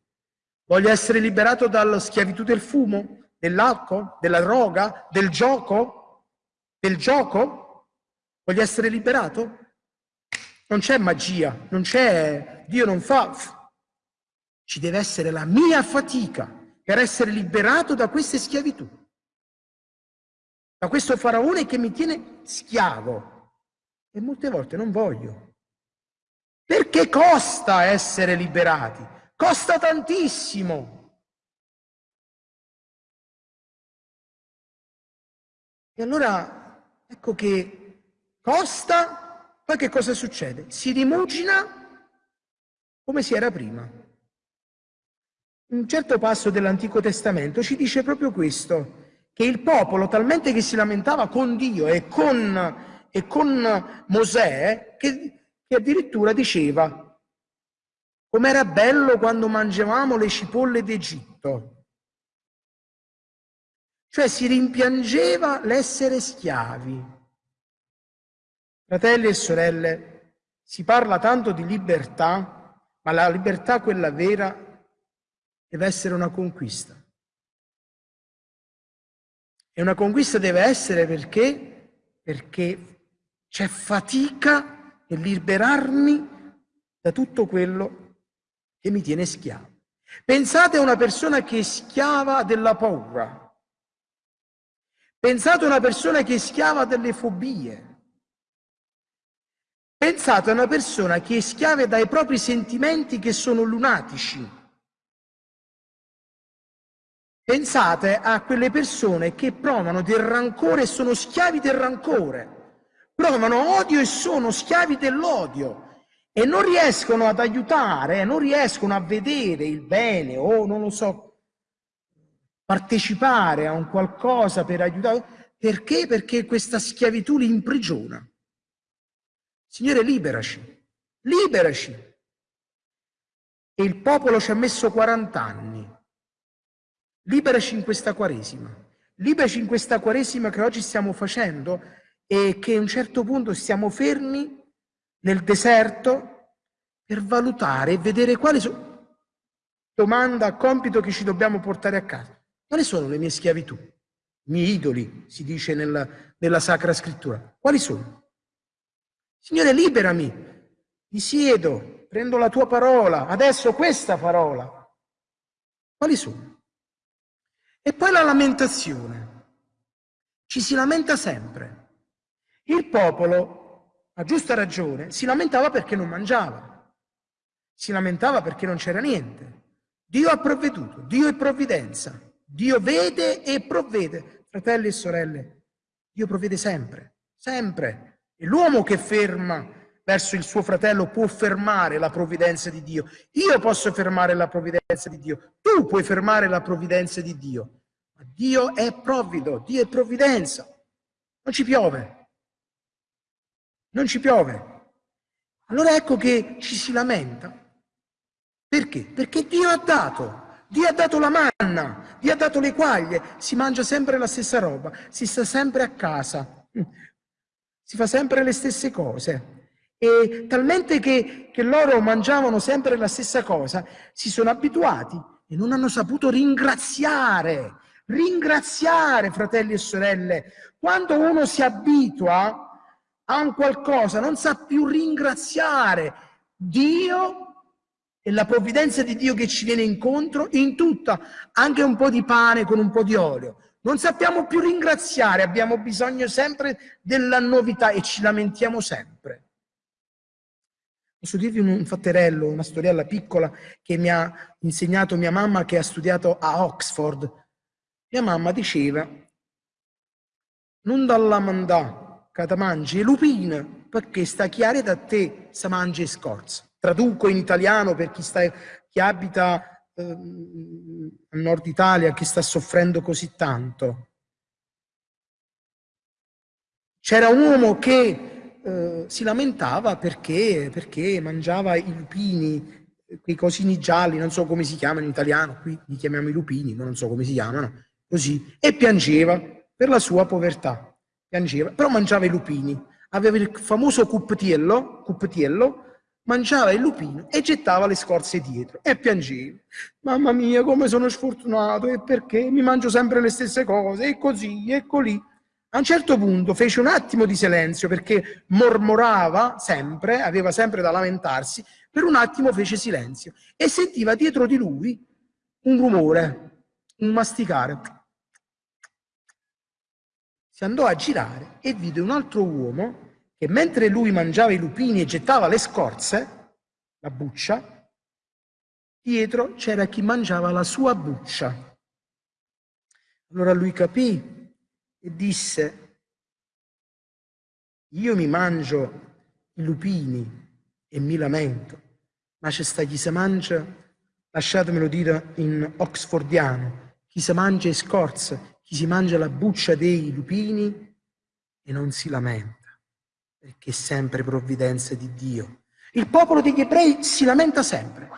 voglio essere liberato dalla schiavitù del fumo, dell'alcol, della droga, del gioco, del gioco? Voglio essere liberato? Non c'è magia, non c'è, Dio non fa. Ci deve essere la mia fatica per essere liberato da queste schiavitù. Da questo faraone che mi tiene schiavo. E molte volte non voglio. Perché costa essere liberati? Costa tantissimo. E allora ecco che costa, poi che cosa succede? Si rimugina come si era prima. Un certo passo dell'Antico Testamento ci dice proprio questo, che il popolo talmente che si lamentava con Dio e con, e con Mosè, che, che addirittura diceva com'era bello quando mangiavamo le cipolle d'Egitto. Cioè si rimpiangeva l'essere schiavi. Fratelli e sorelle, si parla tanto di libertà, ma la libertà, quella vera, deve essere una conquista. E una conquista deve essere perché? Perché c'è fatica nel liberarmi da tutto quello che mi tiene schiavo. Pensate a una persona che è schiava della paura, Pensate a una persona che è schiava delle fobie. Pensate a una persona che è schiava dai propri sentimenti che sono lunatici. Pensate a quelle persone che provano del rancore e sono schiavi del rancore, provano odio e sono schiavi dell'odio e non riescono ad aiutare, non riescono a vedere il bene o non lo so, partecipare a un qualcosa per aiutare. Perché? Perché questa schiavitù li imprigiona. Signore, liberaci, liberaci. E il popolo ci ha messo 40 anni. Liberaci in questa Quaresima. Liberaci in questa Quaresima che oggi stiamo facendo e che a un certo punto stiamo fermi nel deserto per valutare e vedere quali sono domanda, compito che ci dobbiamo portare a casa. Quali sono le mie schiavitù? I miei idoli, si dice nella, nella Sacra Scrittura. Quali sono? Signore, liberami mi siedo, prendo la tua parola, adesso questa parola. Quali sono? E poi la lamentazione. Ci si lamenta sempre. Il popolo, a giusta ragione, si lamentava perché non mangiava. Si lamentava perché non c'era niente. Dio ha provveduto, Dio è provvidenza. Dio vede e provvede. Fratelli e sorelle, Dio provvede sempre, sempre. E l'uomo che ferma verso il suo fratello può fermare la provvidenza di Dio. Io posso fermare la provvidenza di Dio. Tu puoi fermare la provvidenza di Dio. Ma Dio è provvido, Dio è provvidenza. Non ci piove. Non ci piove. Allora ecco che ci si lamenta. Perché? Perché Dio ha dato. Dio ha dato la manna, Dio ha dato le quaglie, si mangia sempre la stessa roba, si sta sempre a casa, si fa sempre le stesse cose. E talmente che, che loro mangiavano sempre la stessa cosa, si sono abituati e non hanno saputo ringraziare. Ringraziare, fratelli e sorelle. Quando uno si abitua a un qualcosa, non sa più ringraziare Dio e la provvidenza di Dio che ci viene incontro in tutta, anche un po' di pane con un po' di olio. Non sappiamo più ringraziare, abbiamo bisogno sempre della novità e ci lamentiamo sempre. Posso dirvi un fatterello, una storiella piccola che mi ha insegnato mia mamma che ha studiato a Oxford. Mia mamma diceva, non dalla mandà che ti mangi lupine, perché sta chiare da te se mangi scorza. Traduco in italiano per chi, sta, chi abita eh, al nord Italia, chi sta soffrendo così tanto. C'era un uomo che eh, si lamentava perché, perché mangiava i lupini, quei cosini gialli, non so come si chiamano in italiano, qui li chiamiamo i lupini, non so come si chiamano, così, e piangeva per la sua povertà, piangeva, però mangiava i lupini, aveva il famoso cuppetiello, cuppetiello mangiava il lupino e gettava le scorze dietro e piangeva. Mamma mia, come sono sfortunato e perché mi mangio sempre le stesse cose e così e colì. A un certo punto fece un attimo di silenzio perché mormorava sempre, aveva sempre da lamentarsi, per un attimo fece silenzio e sentiva dietro di lui un rumore, un masticare. Si andò a girare e vide un altro uomo che mentre lui mangiava i lupini e gettava le scorze, la buccia, dietro c'era chi mangiava la sua buccia. Allora lui capì e disse, io mi mangio i lupini e mi lamento, ma c'è sta chi si mangia, lasciatemelo dire in oxfordiano, chi si mangia i scorze, chi si mangia la buccia dei lupini e non si lamenta, perché è sempre provvidenza di Dio. Il popolo degli ebrei si lamenta sempre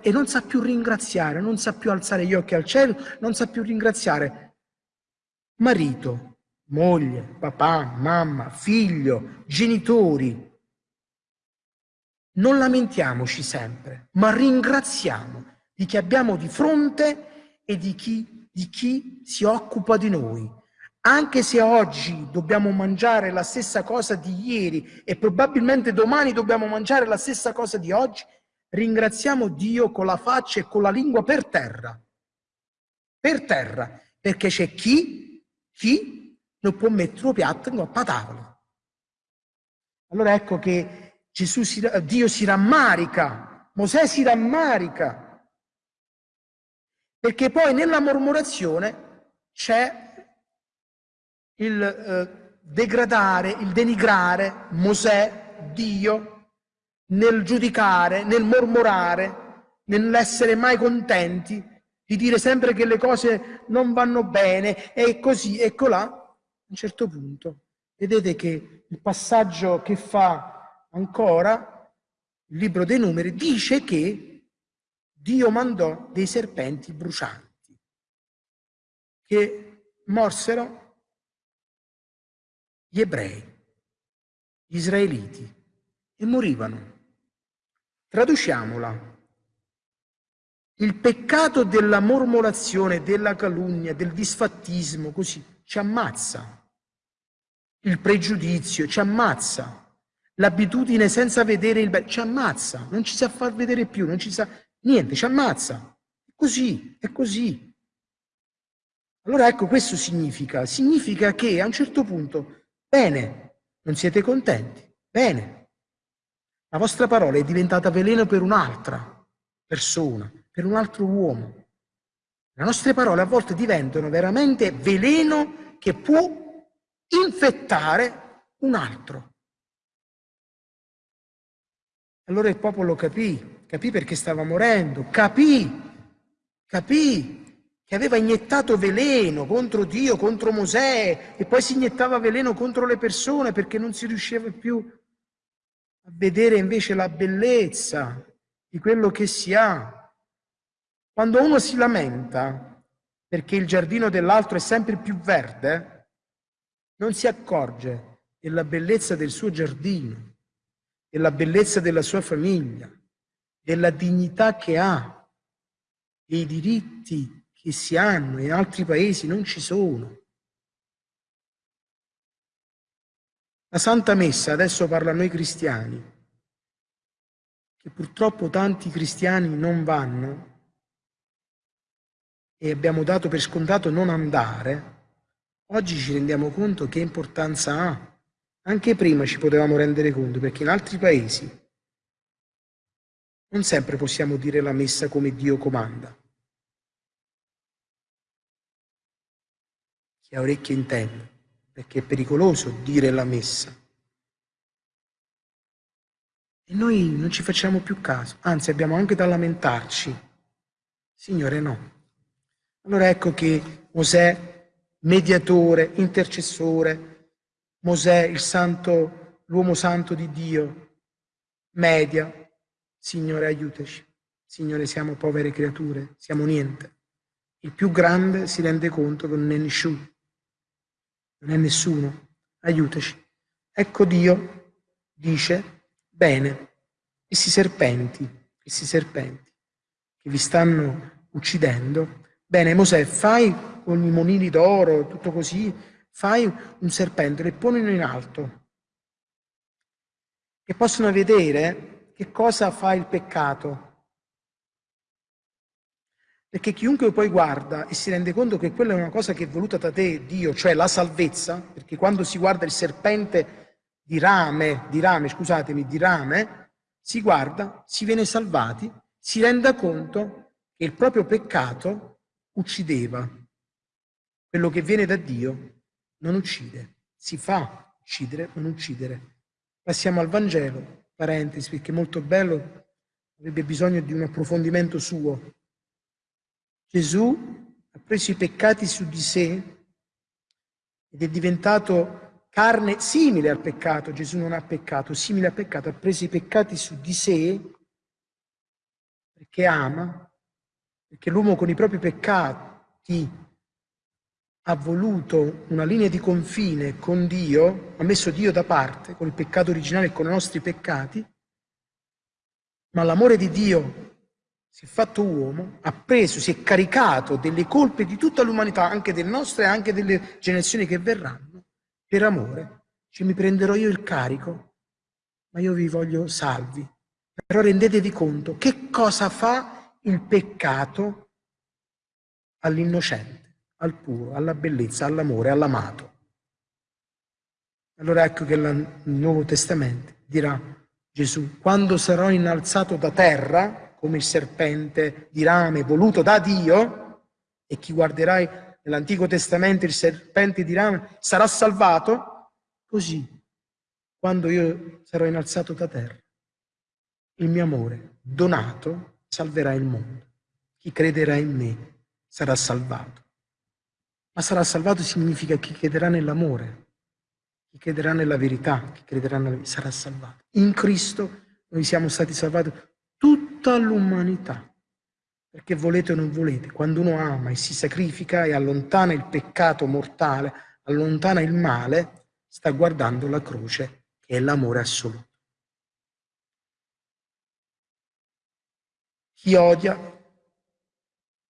e non sa più ringraziare, non sa più alzare gli occhi al cielo, non sa più ringraziare marito, moglie, papà, mamma, figlio, genitori. Non lamentiamoci sempre, ma ringraziamo di chi abbiamo di fronte e di chi, di chi si occupa di noi. Anche se oggi dobbiamo mangiare la stessa cosa di ieri e probabilmente domani dobbiamo mangiare la stessa cosa di oggi, ringraziamo Dio con la faccia e con la lingua per terra. Per terra, perché c'è chi chi non può mettere un piatto in coppa tavola. Allora ecco che Gesù si, Dio si rammarica, Mosè si rammarica, perché poi nella mormorazione c'è il eh, degradare, il denigrare Mosè, Dio, nel giudicare, nel mormorare, nell'essere mai contenti, di dire sempre che le cose non vanno bene e così e colà, a un certo punto. Vedete che il passaggio che fa ancora il libro dei numeri dice che Dio mandò dei serpenti brucianti che morsero gli ebrei, gli israeliti e morivano. Traduciamola. Il peccato della mormorazione, della calunnia, del disfattismo, così, ci ammazza. Il pregiudizio ci ammazza. l'abitudine senza vedere il bene, ci ammazza, non ci sa far vedere più, non ci sa niente, ci ammazza. È così, è così. Allora ecco, questo significa, significa che a un certo punto, bene, non siete contenti, bene, la vostra parola è diventata veleno per un'altra persona, per un altro uomo. Le nostre parole a volte diventano veramente veleno che può infettare un altro. Allora il popolo capì, capì perché stava morendo, capì, capì che aveva iniettato veleno contro Dio, contro Mosè, e poi si iniettava veleno contro le persone perché non si riusciva più a vedere invece la bellezza di quello che si ha. Quando uno si lamenta perché il giardino dell'altro è sempre più verde, non si accorge della bellezza del suo giardino, della bellezza della sua famiglia, della dignità che ha, dei diritti che si hanno, in altri paesi non ci sono. La Santa Messa, adesso parla a noi cristiani, che purtroppo tanti cristiani non vanno e abbiamo dato per scontato non andare, oggi ci rendiamo conto che importanza ha. Anche prima ci potevamo rendere conto, perché in altri paesi non sempre possiamo dire la messa come Dio comanda. Chi ha orecchie intende, perché è pericoloso dire la messa. E noi non ci facciamo più caso, anzi abbiamo anche da lamentarci. Signore no. Allora ecco che Mosè, mediatore, intercessore, Mosè, il santo, l'uomo santo di Dio, media, Signore aiutaci. Signore siamo povere creature, siamo niente. Il più grande si rende conto che non è nessuno non è nessuno, aiutaci. Ecco Dio dice, bene, questi serpenti, questi serpenti che vi stanno uccidendo, bene Mosè, fai con i monili d'oro, tutto così, fai un serpente, le ponino in alto, che possono vedere che cosa fa il peccato perché chiunque poi guarda e si rende conto che quella è una cosa che è voluta da te, Dio, cioè la salvezza, perché quando si guarda il serpente di rame, di rame, scusatemi, di rame, si guarda, si viene salvati, si renda conto che il proprio peccato uccideva. Quello che viene da Dio non uccide, si fa uccidere, non uccidere. Passiamo al Vangelo, parentesi, perché è molto bello, avrebbe bisogno di un approfondimento suo. Gesù ha preso i peccati su di sé ed è diventato carne simile al peccato. Gesù non ha peccato, simile al peccato, ha preso i peccati su di sé perché ama, perché l'uomo con i propri peccati ha voluto una linea di confine con Dio, ha messo Dio da parte con il peccato originale e con i nostri peccati, ma l'amore di Dio si è fatto uomo, ha preso, si è caricato delle colpe di tutta l'umanità, anche del nostro e anche delle generazioni che verranno, per amore. Cioè mi prenderò io il carico, ma io vi voglio salvi. Però rendetevi conto che cosa fa il peccato all'innocente, al puro, alla bellezza, all'amore, all'amato. Allora ecco che il Nuovo Testamento dirà Gesù, quando sarò innalzato da terra, come il serpente di rame voluto da Dio, e chi guarderai nell'Antico Testamento il serpente di rame sarà salvato, così quando io sarò innalzato da terra, il mio amore donato salverà il mondo. Chi crederà in me sarà salvato. Ma sarà salvato significa chi crederà nell'amore, chi crederà nella verità, chi crederà nella sarà salvato. In Cristo noi siamo stati salvati tutta l'umanità. Perché volete o non volete, quando uno ama e si sacrifica e allontana il peccato mortale, allontana il male, sta guardando la croce, che è l'amore assoluto. Chi odia,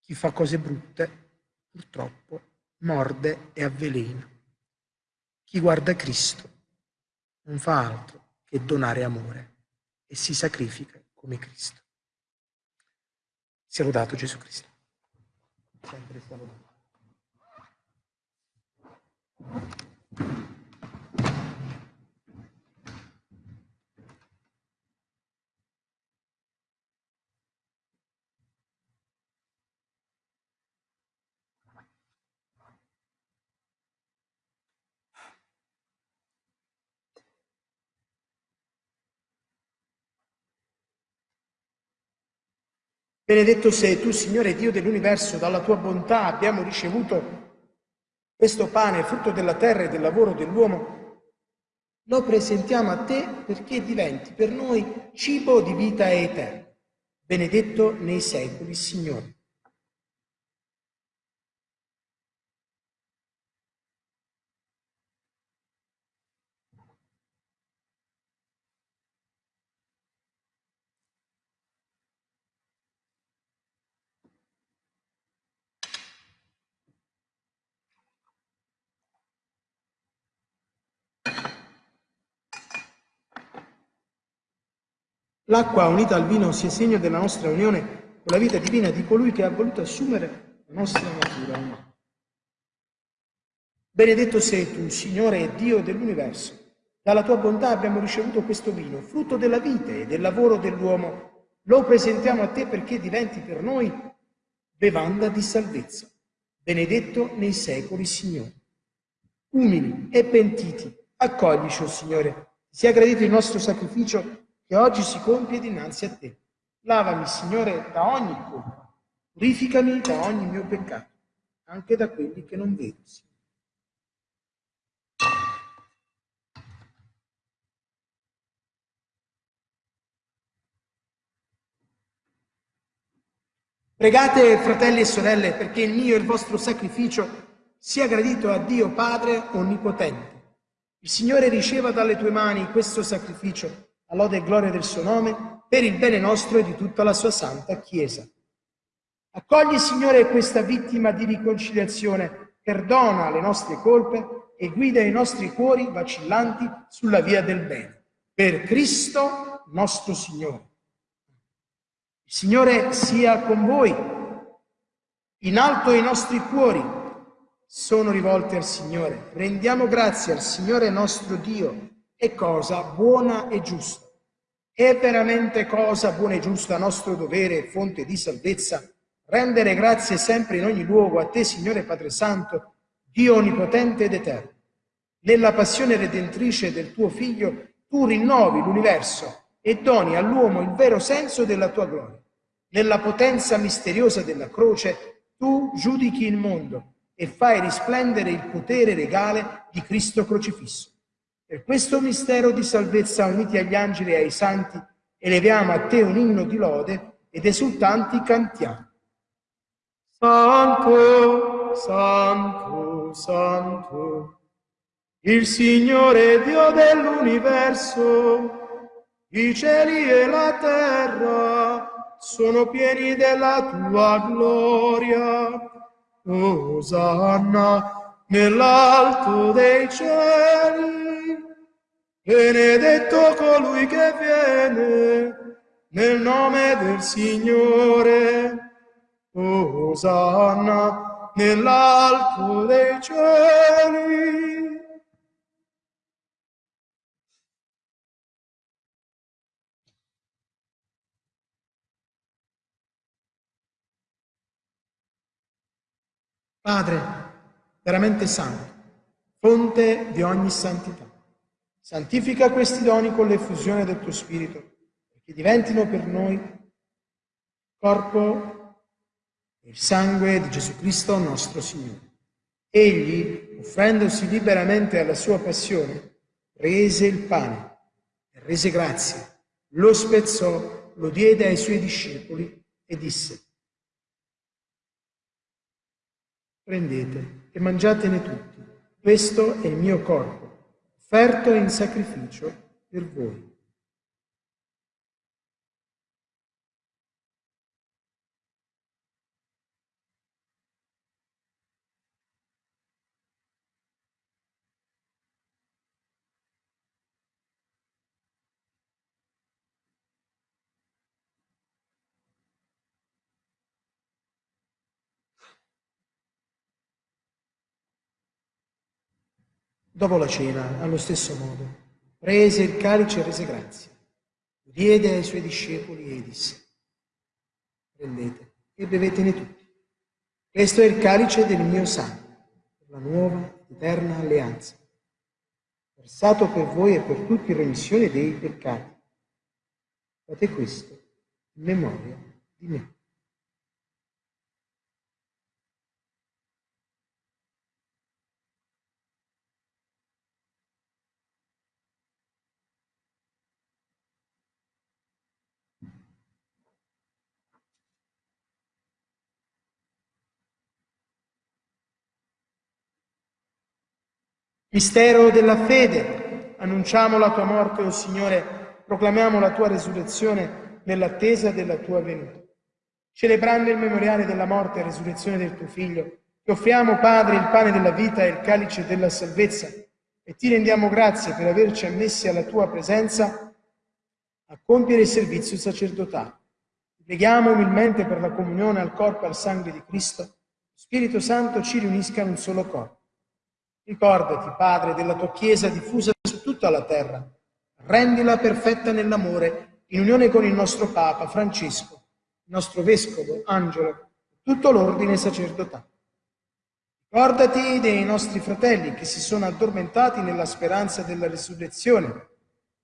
chi fa cose brutte, purtroppo morde e avvelena. Chi guarda Cristo non fa altro che donare amore e si sacrifica come Cristo. Sia lodato Gesù Cristo. Sempre sia lodato. Benedetto sei tu, Signore Dio dell'universo, dalla tua bontà abbiamo ricevuto questo pane, frutto della terra e del lavoro dell'uomo. Lo presentiamo a te perché diventi per noi cibo di vita eterna. Benedetto nei secoli, Signore. L'acqua unita al vino sia segno della nostra unione con la vita divina di colui che ha voluto assumere la nostra natura umana. Benedetto sei tu, Signore e Dio dell'universo. Dalla tua bontà abbiamo ricevuto questo vino, frutto della vita e del lavoro dell'uomo. Lo presentiamo a te perché diventi per noi bevanda di salvezza. Benedetto nei secoli, Signore. Umili e pentiti, accoglici, oh Signore. Sia gradito il nostro sacrificio che oggi si compie dinanzi a te. Lavami, Signore, da ogni colpa, purificami da ogni mio peccato, anche da quelli che non vedo. Pregate, fratelli e sorelle, perché il mio e il vostro sacrificio sia gradito a Dio Padre Onnipotente. Il Signore riceva dalle tue mani questo sacrificio a lode e gloria del suo nome, per il bene nostro e di tutta la sua santa Chiesa. Accogli, Signore, questa vittima di riconciliazione, perdona le nostre colpe e guida i nostri cuori vacillanti sulla via del bene. Per Cristo nostro Signore. Il Signore sia con voi. In alto i nostri cuori sono rivolti al Signore. Rendiamo grazie al Signore nostro Dio è cosa buona e giusta. È veramente cosa buona e giusta, nostro dovere e fonte di salvezza, rendere grazie sempre in ogni luogo a te, Signore Padre Santo, Dio onnipotente ed eterno. Nella passione redentrice del tuo Figlio, tu rinnovi l'universo e doni all'uomo il vero senso della tua gloria. Nella potenza misteriosa della croce, tu giudichi il mondo e fai risplendere il potere regale di Cristo crocifisso. Per questo mistero di salvezza, uniti agli angeli e ai santi, eleviamo a te un inno di lode ed esultanti cantiamo. Santo, santo, santo, il Signore Dio dell'universo, i cieli e la terra sono pieni della tua gloria. Osanna nell'alto dei cieli. Benedetto colui che viene nel nome del Signore. Osanna nell'alto dei cieli. Padre, veramente santo, fonte di ogni santità Santifica questi doni con l'effusione del tuo Spirito, perché diventino per noi corpo e il sangue di Gesù Cristo nostro Signore. Egli, offrendosi liberamente alla sua passione, prese il pane e rese grazie, lo spezzò, lo diede ai suoi discepoli e disse, prendete e mangiatene tutti, questo è il mio corpo offerto in sacrificio per voi. Dopo la cena, allo stesso modo, prese il calice e rese grazie, lo diede ai suoi discepoli e disse, prendete e bevetene tutti. Questo è il calice del mio sangue, per la nuova eterna alleanza, versato per voi e per tutti in remissione dei peccati. Fate questo in memoria di me. Mistero della fede, annunciamo la tua morte, o oh Signore, proclamiamo la tua resurrezione nell'attesa della tua venuta. Celebrando il memoriale della morte e resurrezione del tuo Figlio, ti offriamo, Padre, il pane della vita e il calice della salvezza, e ti rendiamo grazie per averci ammessi alla tua presenza a compiere il servizio sacerdotale. Preghiamo umilmente per la comunione al corpo e al sangue di Cristo. Spirito Santo ci riunisca in un solo corpo Ricordati, Padre, della tua Chiesa diffusa su tutta la terra. Rendila perfetta nell'amore, in unione con il nostro Papa Francesco, il nostro Vescovo Angelo, tutto l'ordine sacerdotale. Ricordati dei nostri fratelli che si sono addormentati nella speranza della risurrezione.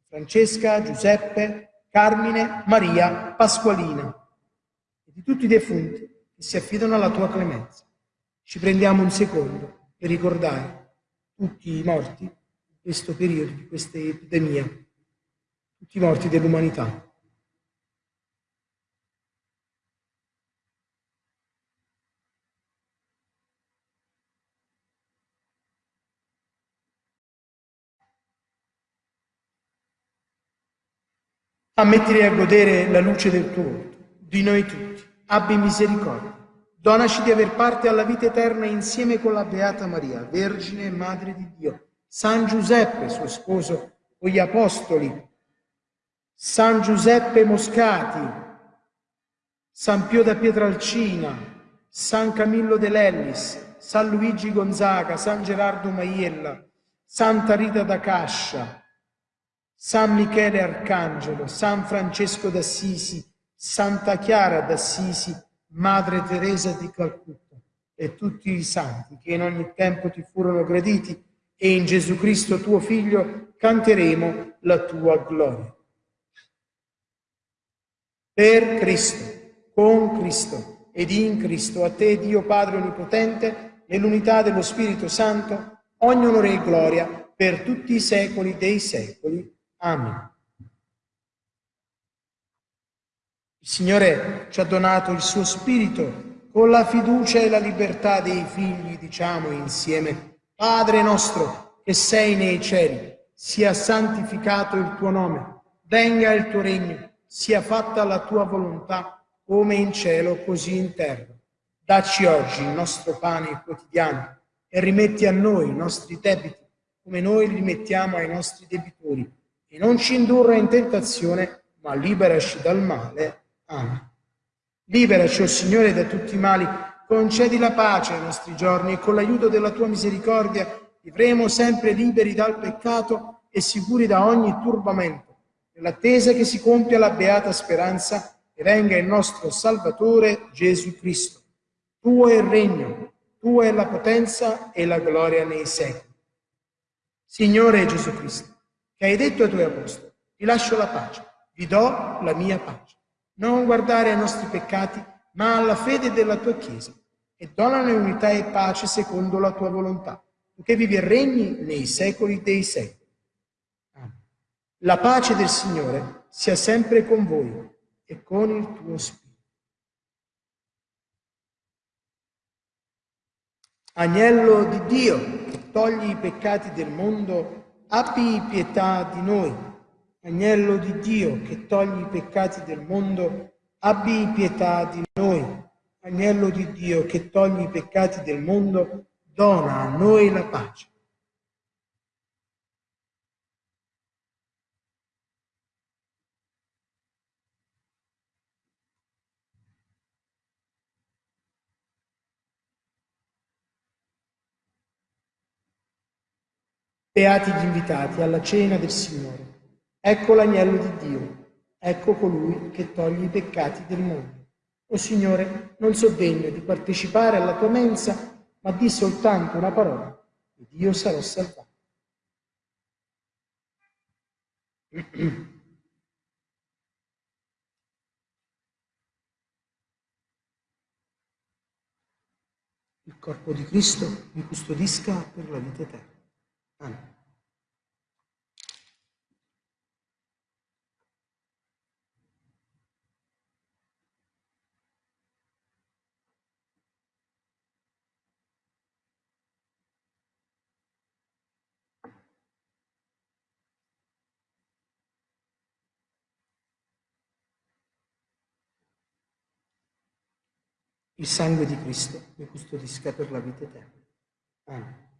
Francesca, Giuseppe, Carmine, Maria, Pasqualina e di tutti i defunti che si affidano alla tua clemenza. Ci prendiamo un secondo per ricordare tutti i morti in questo periodo, di questa epidemia, tutti i morti dell'umanità. Ammettili a godere la luce del tuo volto, di noi tutti. Abbi misericordia. Donaci di aver parte alla vita eterna insieme con la Beata Maria, Vergine e Madre di Dio, San Giuseppe, suo sposo, con gli Apostoli, San Giuseppe Moscati, San Pio da Pietralcina, San Camillo de Lellis, San Luigi Gonzaga, San Gerardo Maiella, Santa Rita da Cascia, San Michele Arcangelo, San Francesco d'Assisi, Santa Chiara d'Assisi, Madre Teresa di Calcutta e tutti i santi che in ogni tempo ti furono graditi e in Gesù Cristo tuo Figlio canteremo la tua gloria. Per Cristo, con Cristo ed in Cristo, a te Dio Padre Onnipotente, nell'unità dello Spirito Santo, ogni onore e gloria per tutti i secoli dei secoli. Amen. Il Signore ci ha donato il suo Spirito con la fiducia e la libertà dei figli, diciamo insieme, Padre nostro che sei nei cieli, sia santificato il tuo nome, venga il tuo regno, sia fatta la tua volontà, come in cielo così in terra. Dacci oggi il nostro pane quotidiano e rimetti a noi i nostri debiti, come noi li rimettiamo ai nostri debitori, e non ci indurre in tentazione, ma liberaci dal male. Amen. Liberaci, o oh Signore, da tutti i mali, concedi la pace ai nostri giorni e con l'aiuto della tua misericordia vivremo sempre liberi dal peccato e sicuri da ogni turbamento, nell'attesa che si compia la beata speranza e venga il nostro Salvatore Gesù Cristo. Tuo è il regno, tua è la potenza e la gloria nei secoli. Signore Gesù Cristo, che hai detto ai tuoi apostoli, vi lascio la pace, vi do la mia pace non guardare ai nostri peccati, ma alla fede della tua Chiesa, e donane unità e pace secondo la tua volontà, che vivi e regni nei secoli dei secoli. La pace del Signore sia sempre con voi e con il tuo Spirito. Agnello di Dio, che togli i peccati del mondo, abbi pietà di noi. Agnello di Dio che togli i peccati del mondo, abbi pietà di noi. Agnello di Dio che togli i peccati del mondo, dona a noi la pace. Beati gli invitati alla cena del Signore. Ecco l'agnello di Dio. Ecco colui che toglie i peccati del mondo. O Signore, non so degno di partecipare alla tua mensa, ma di soltanto una parola ed io sarò salvato. Il corpo di Cristo mi custodisca per la vita eterna. Amen. Il sangue di Cristo mi custodisca per la vita eterna. Amen.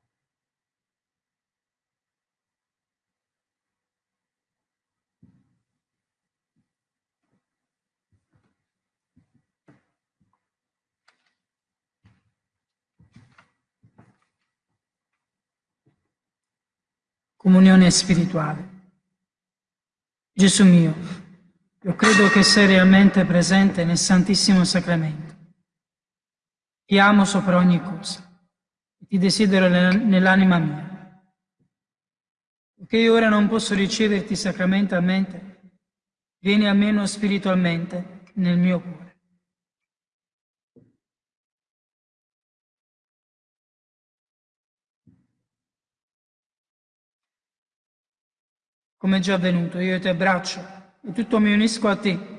Comunione spirituale. Gesù mio, io credo che sei realmente presente nel Santissimo Sacramento ti amo sopra ogni cosa e ti desidero nell'anima mia. Poiché ora non posso riceverti sacramentalmente, vieni almeno spiritualmente nel mio cuore. Come già avvenuto, io ti abbraccio e tutto mi unisco a te.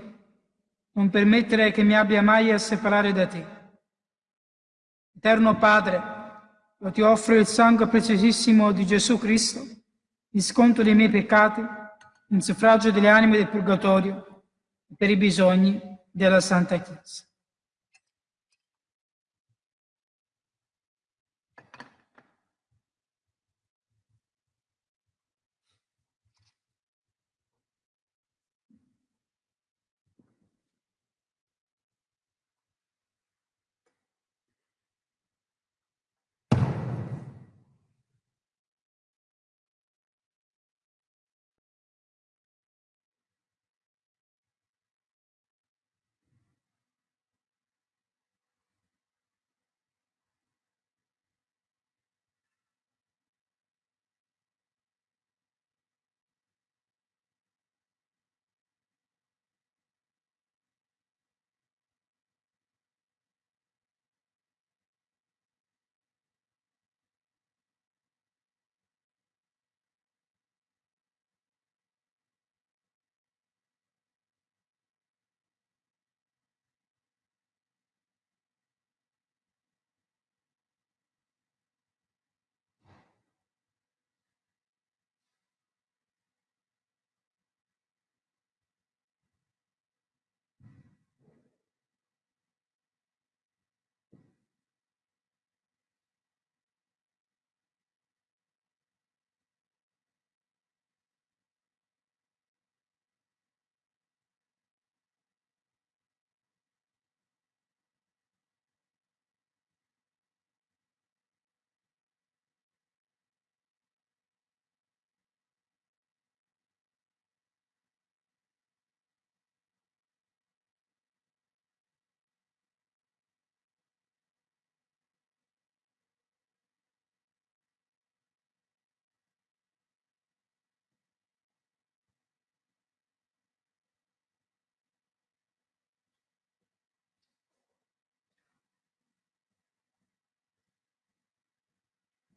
Non permettere che mi abbia mai a separare da te. Eterno Padre, io ti offro il sangue preziosissimo di Gesù Cristo, il sconto dei miei peccati, in suffragio delle anime del purgatorio e per i bisogni della Santa Chiesa.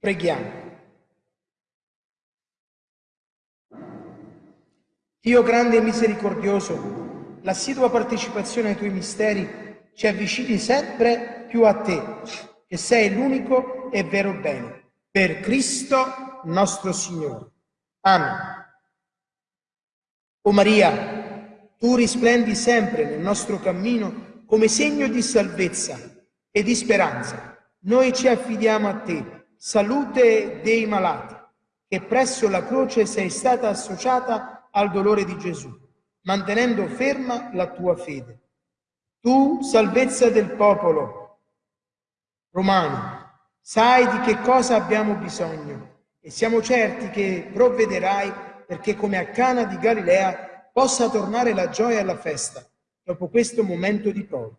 Preghiamo. Dio grande e misericordioso, l'assidua partecipazione ai tuoi misteri ci avvicini sempre più a te, che sei l'unico e vero bene. Per Cristo nostro Signore. Amen. O Maria, tu risplendi sempre nel nostro cammino come segno di salvezza e di speranza. Noi ci affidiamo a te salute dei malati, che presso la croce sei stata associata al dolore di Gesù, mantenendo ferma la tua fede. Tu, salvezza del popolo romano, sai di che cosa abbiamo bisogno e siamo certi che provvederai perché come a Cana di Galilea possa tornare la gioia alla festa dopo questo momento di prova.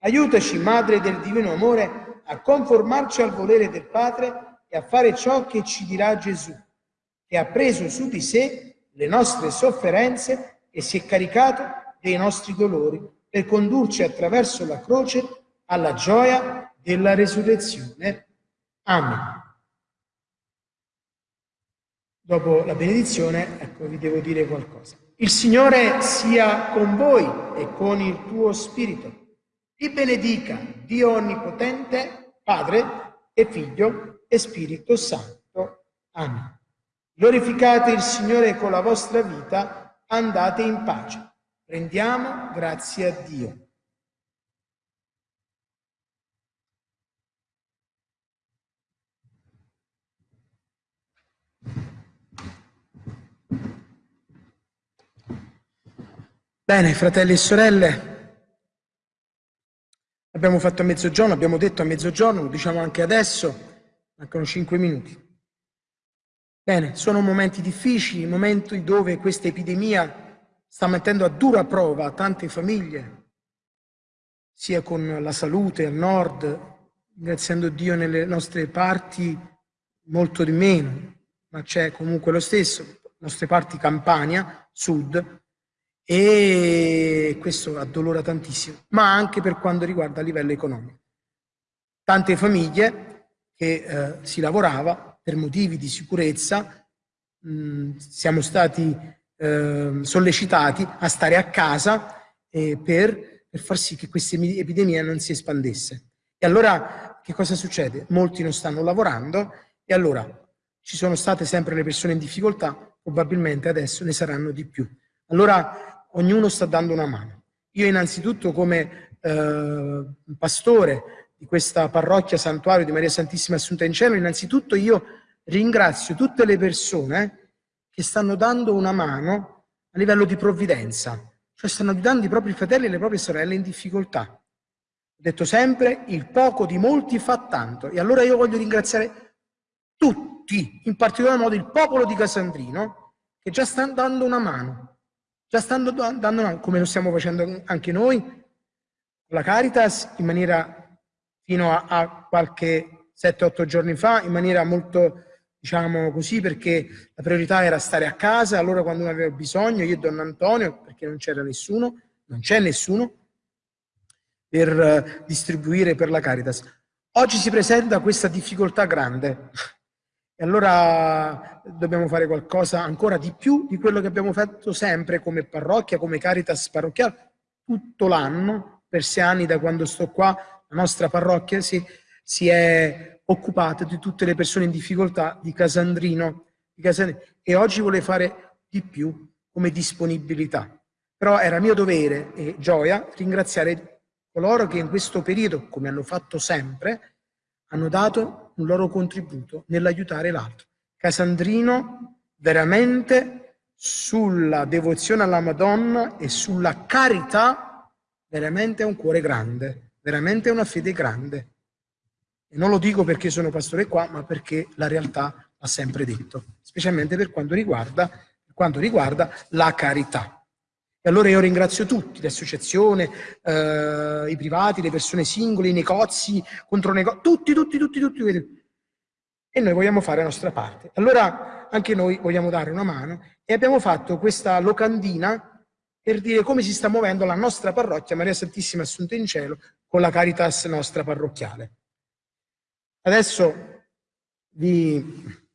Aiutaci, Madre del Divino Amore, a conformarci al volere del Padre e a fare ciò che ci dirà Gesù, che ha preso su di sé le nostre sofferenze e si è caricato dei nostri dolori per condurci attraverso la croce alla gioia della resurrezione. Amen. Dopo la benedizione, ecco, vi devo dire qualcosa. Il Signore sia con voi e con il tuo spirito. Vi benedica Dio Onnipotente, Padre e Figlio e Spirito Santo. Amen. Glorificate il Signore con la vostra vita, andate in pace. Prendiamo grazie a Dio. Bene, fratelli e sorelle, abbiamo fatto a mezzogiorno, abbiamo detto a mezzogiorno, lo diciamo anche adesso, mancano cinque minuti. Bene, sono momenti difficili, momenti dove questa epidemia sta mettendo a dura prova tante famiglie, sia con la salute al nord, ringraziando Dio nelle nostre parti molto di meno, ma c'è comunque lo stesso, nostre parti Campania, sud, e questo addolora tantissimo, ma anche per quanto riguarda a livello economico. Tante famiglie che eh, si lavorava per motivi di sicurezza, mh, siamo stati eh, sollecitati a stare a casa eh, per, per far sì che questa epidemia non si espandesse. E allora che cosa succede? Molti non stanno lavorando e allora ci sono state sempre le persone in difficoltà, probabilmente adesso ne saranno di più. Allora ognuno sta dando una mano. Io innanzitutto come eh, pastore di questa parrocchia santuario di Maria Santissima Assunta in Cielo, innanzitutto io ringrazio tutte le persone che stanno dando una mano a livello di provvidenza, cioè stanno aiutando i propri fratelli e le proprie sorelle in difficoltà. Ho detto sempre, il poco di molti fa tanto. E allora io voglio ringraziare tutti, in particolar modo il popolo di Casandrino, che già stanno dando una mano. Già stanno dando, come lo stiamo facendo anche noi, la Caritas, in maniera fino a, a qualche 7-8 giorni fa, in maniera molto, diciamo così, perché la priorità era stare a casa, allora quando uno aveva bisogno, io e Don Antonio, perché non c'era nessuno, non c'è nessuno, per uh, distribuire per la Caritas. Oggi si presenta questa difficoltà grande e allora dobbiamo fare qualcosa ancora di più di quello che abbiamo fatto sempre come parrocchia, come Caritas parrocchiale, tutto l'anno, per sei anni da quando sto qua, la nostra parrocchia si, si è occupata di tutte le persone in difficoltà di Casandrino, di Casandrino e oggi vuole fare di più come disponibilità. Però era mio dovere e gioia ringraziare coloro che in questo periodo, come hanno fatto sempre, hanno dato un loro contributo nell'aiutare l'altro. Casandrino veramente sulla devozione alla Madonna e sulla carità veramente ha un cuore grande, veramente una fede grande. E non lo dico perché sono pastore qua, ma perché la realtà ha sempre detto, specialmente per quanto riguarda, quanto riguarda la carità. E allora io ringrazio tutti, le associazioni, eh, i privati, le persone singole, i negozi, contro negozi, tutti, tutti, tutti, tutti. E noi vogliamo fare la nostra parte. Allora anche noi vogliamo dare una mano e abbiamo fatto questa locandina per dire come si sta muovendo la nostra parrocchia Maria Santissima Assunta in Cielo con la Caritas nostra parrocchiale. Adesso vi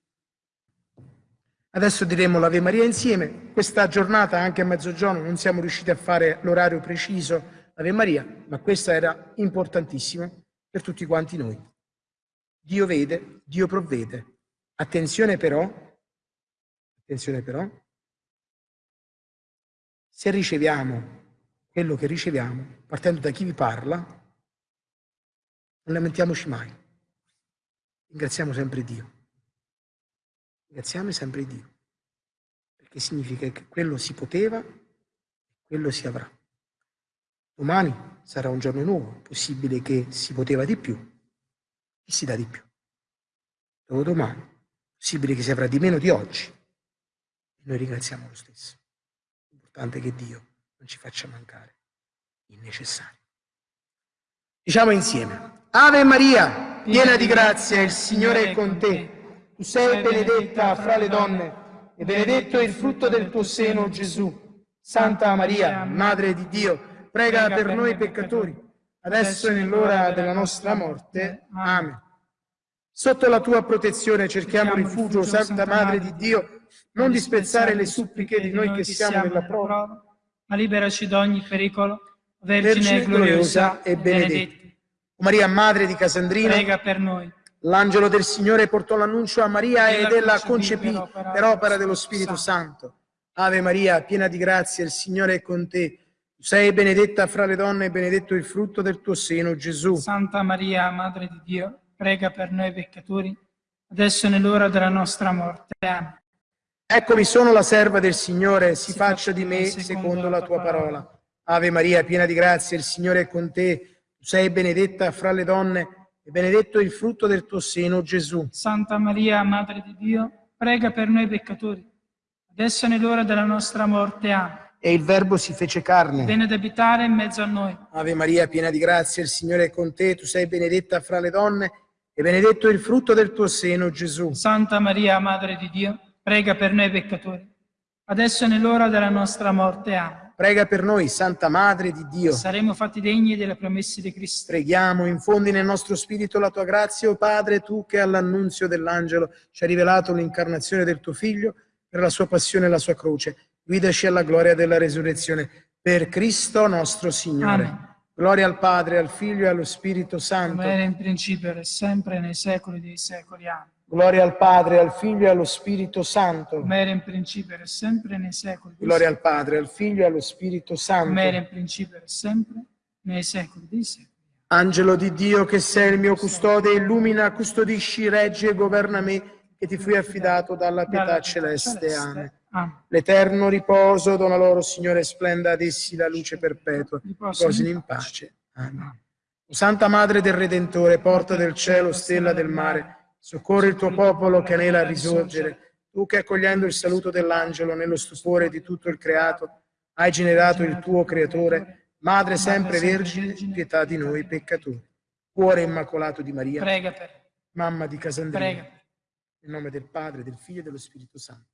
Adesso diremo l'Ave Maria insieme. Questa giornata, anche a mezzogiorno, non siamo riusciti a fare l'orario preciso l'Ave Maria, ma questa era importantissima per tutti quanti noi. Dio vede, Dio provvede. Attenzione però, attenzione però, se riceviamo quello che riceviamo, partendo da chi vi parla, non lamentiamoci mai. Ringraziamo sempre Dio. Ringraziamo sempre Dio, perché significa che quello si poteva e quello si avrà. Domani sarà un giorno nuovo, possibile che si poteva di più e si dà di più. Dopodomani possibile che sia fra di meno di oggi. Noi ringraziamo lo stesso. L'importante è che Dio non ci faccia mancare il necessario. Diciamo insieme, Ave Maria, piena di grazia, il Signore è con te. Tu sei benedetta fra le donne e benedetto è il frutto del tuo seno, Gesù. Santa Maria, Madre di Dio, prega per noi peccatori, adesso e nell'ora della nostra morte. Amen. Sotto la tua protezione cerchiamo rifugio, Santa Madre di Dio, non disprezzare le suppliche di noi che siamo nella prova, ma liberaci da ogni pericolo, Vergine gloriosa e benedetta. Maria, Madre di Casandrino, prega per noi. L'angelo del Signore portò l'annuncio a Maria ed ella concepì per opera dello Spirito Santo. Ave Maria, piena di grazia, il Signore è con te. Tu sei benedetta fra le donne e benedetto il frutto del tuo seno, Gesù. Santa Maria, Madre di Dio, prega per noi peccatori, adesso è nell'ora della nostra morte. Amen. Eccomi sono la serva del Signore, si, si faccia di me secondo la tua parola. Ave Maria, piena di grazia, il Signore è con te. Tu sei benedetta fra le donne e benedetto il frutto del tuo seno, Gesù. Santa Maria, Madre di Dio, prega per noi peccatori, adesso è nell'ora della nostra morte. Amen. E il Verbo si fece carne. Viene ad abitare in mezzo a noi. Ave Maria, piena di grazia, il Signore è con te. Tu sei benedetta fra le donne e benedetto il frutto del tuo seno, Gesù. Santa Maria, Madre di Dio, prega per noi peccatori, adesso è nell'ora della nostra morte. Amen. Prega per noi, Santa Madre di Dio. Saremo fatti degni delle promesse di Cristo. Preghiamo, infondi nel nostro spirito la tua grazia, o Padre, tu che all'annunzio dell'angelo ci hai rivelato l'incarnazione del tuo Figlio per la sua passione e la sua croce. Guidaci alla gloria della resurrezione. Per Cristo nostro Signore. Amen. Gloria al Padre, al Figlio e allo Spirito Santo. Come era in principio e sempre nei secoli dei secoli. Amen. Gloria al Padre, al Figlio e allo Spirito Santo. Come era in principio e sempre nei secoli. Gloria al Padre, al Figlio e allo Spirito Santo. Come era in principio e sempre nei secoli dei secoli. Angelo di Dio che sei il mio custode, illumina, custodisci, reggi e governa me, che ti fui affidato dalla pietà celeste. Amen. L'eterno riposo dona loro, Signore, splenda ad essi la luce perpetua. Riposino in pace. Amen. Santa Madre del Redentore, porta del cielo, stella del mare, Soccorri il tuo popolo che anela a risorgere. Tu che accogliendo il saluto dell'angelo nello stupore di tutto il creato, hai generato il tuo creatore, Madre sempre vergine, pietà di noi peccatori. Cuore immacolato di Maria, prega per mamma di Casandrino, prega. nel nome del Padre, del Figlio e dello Spirito Santo.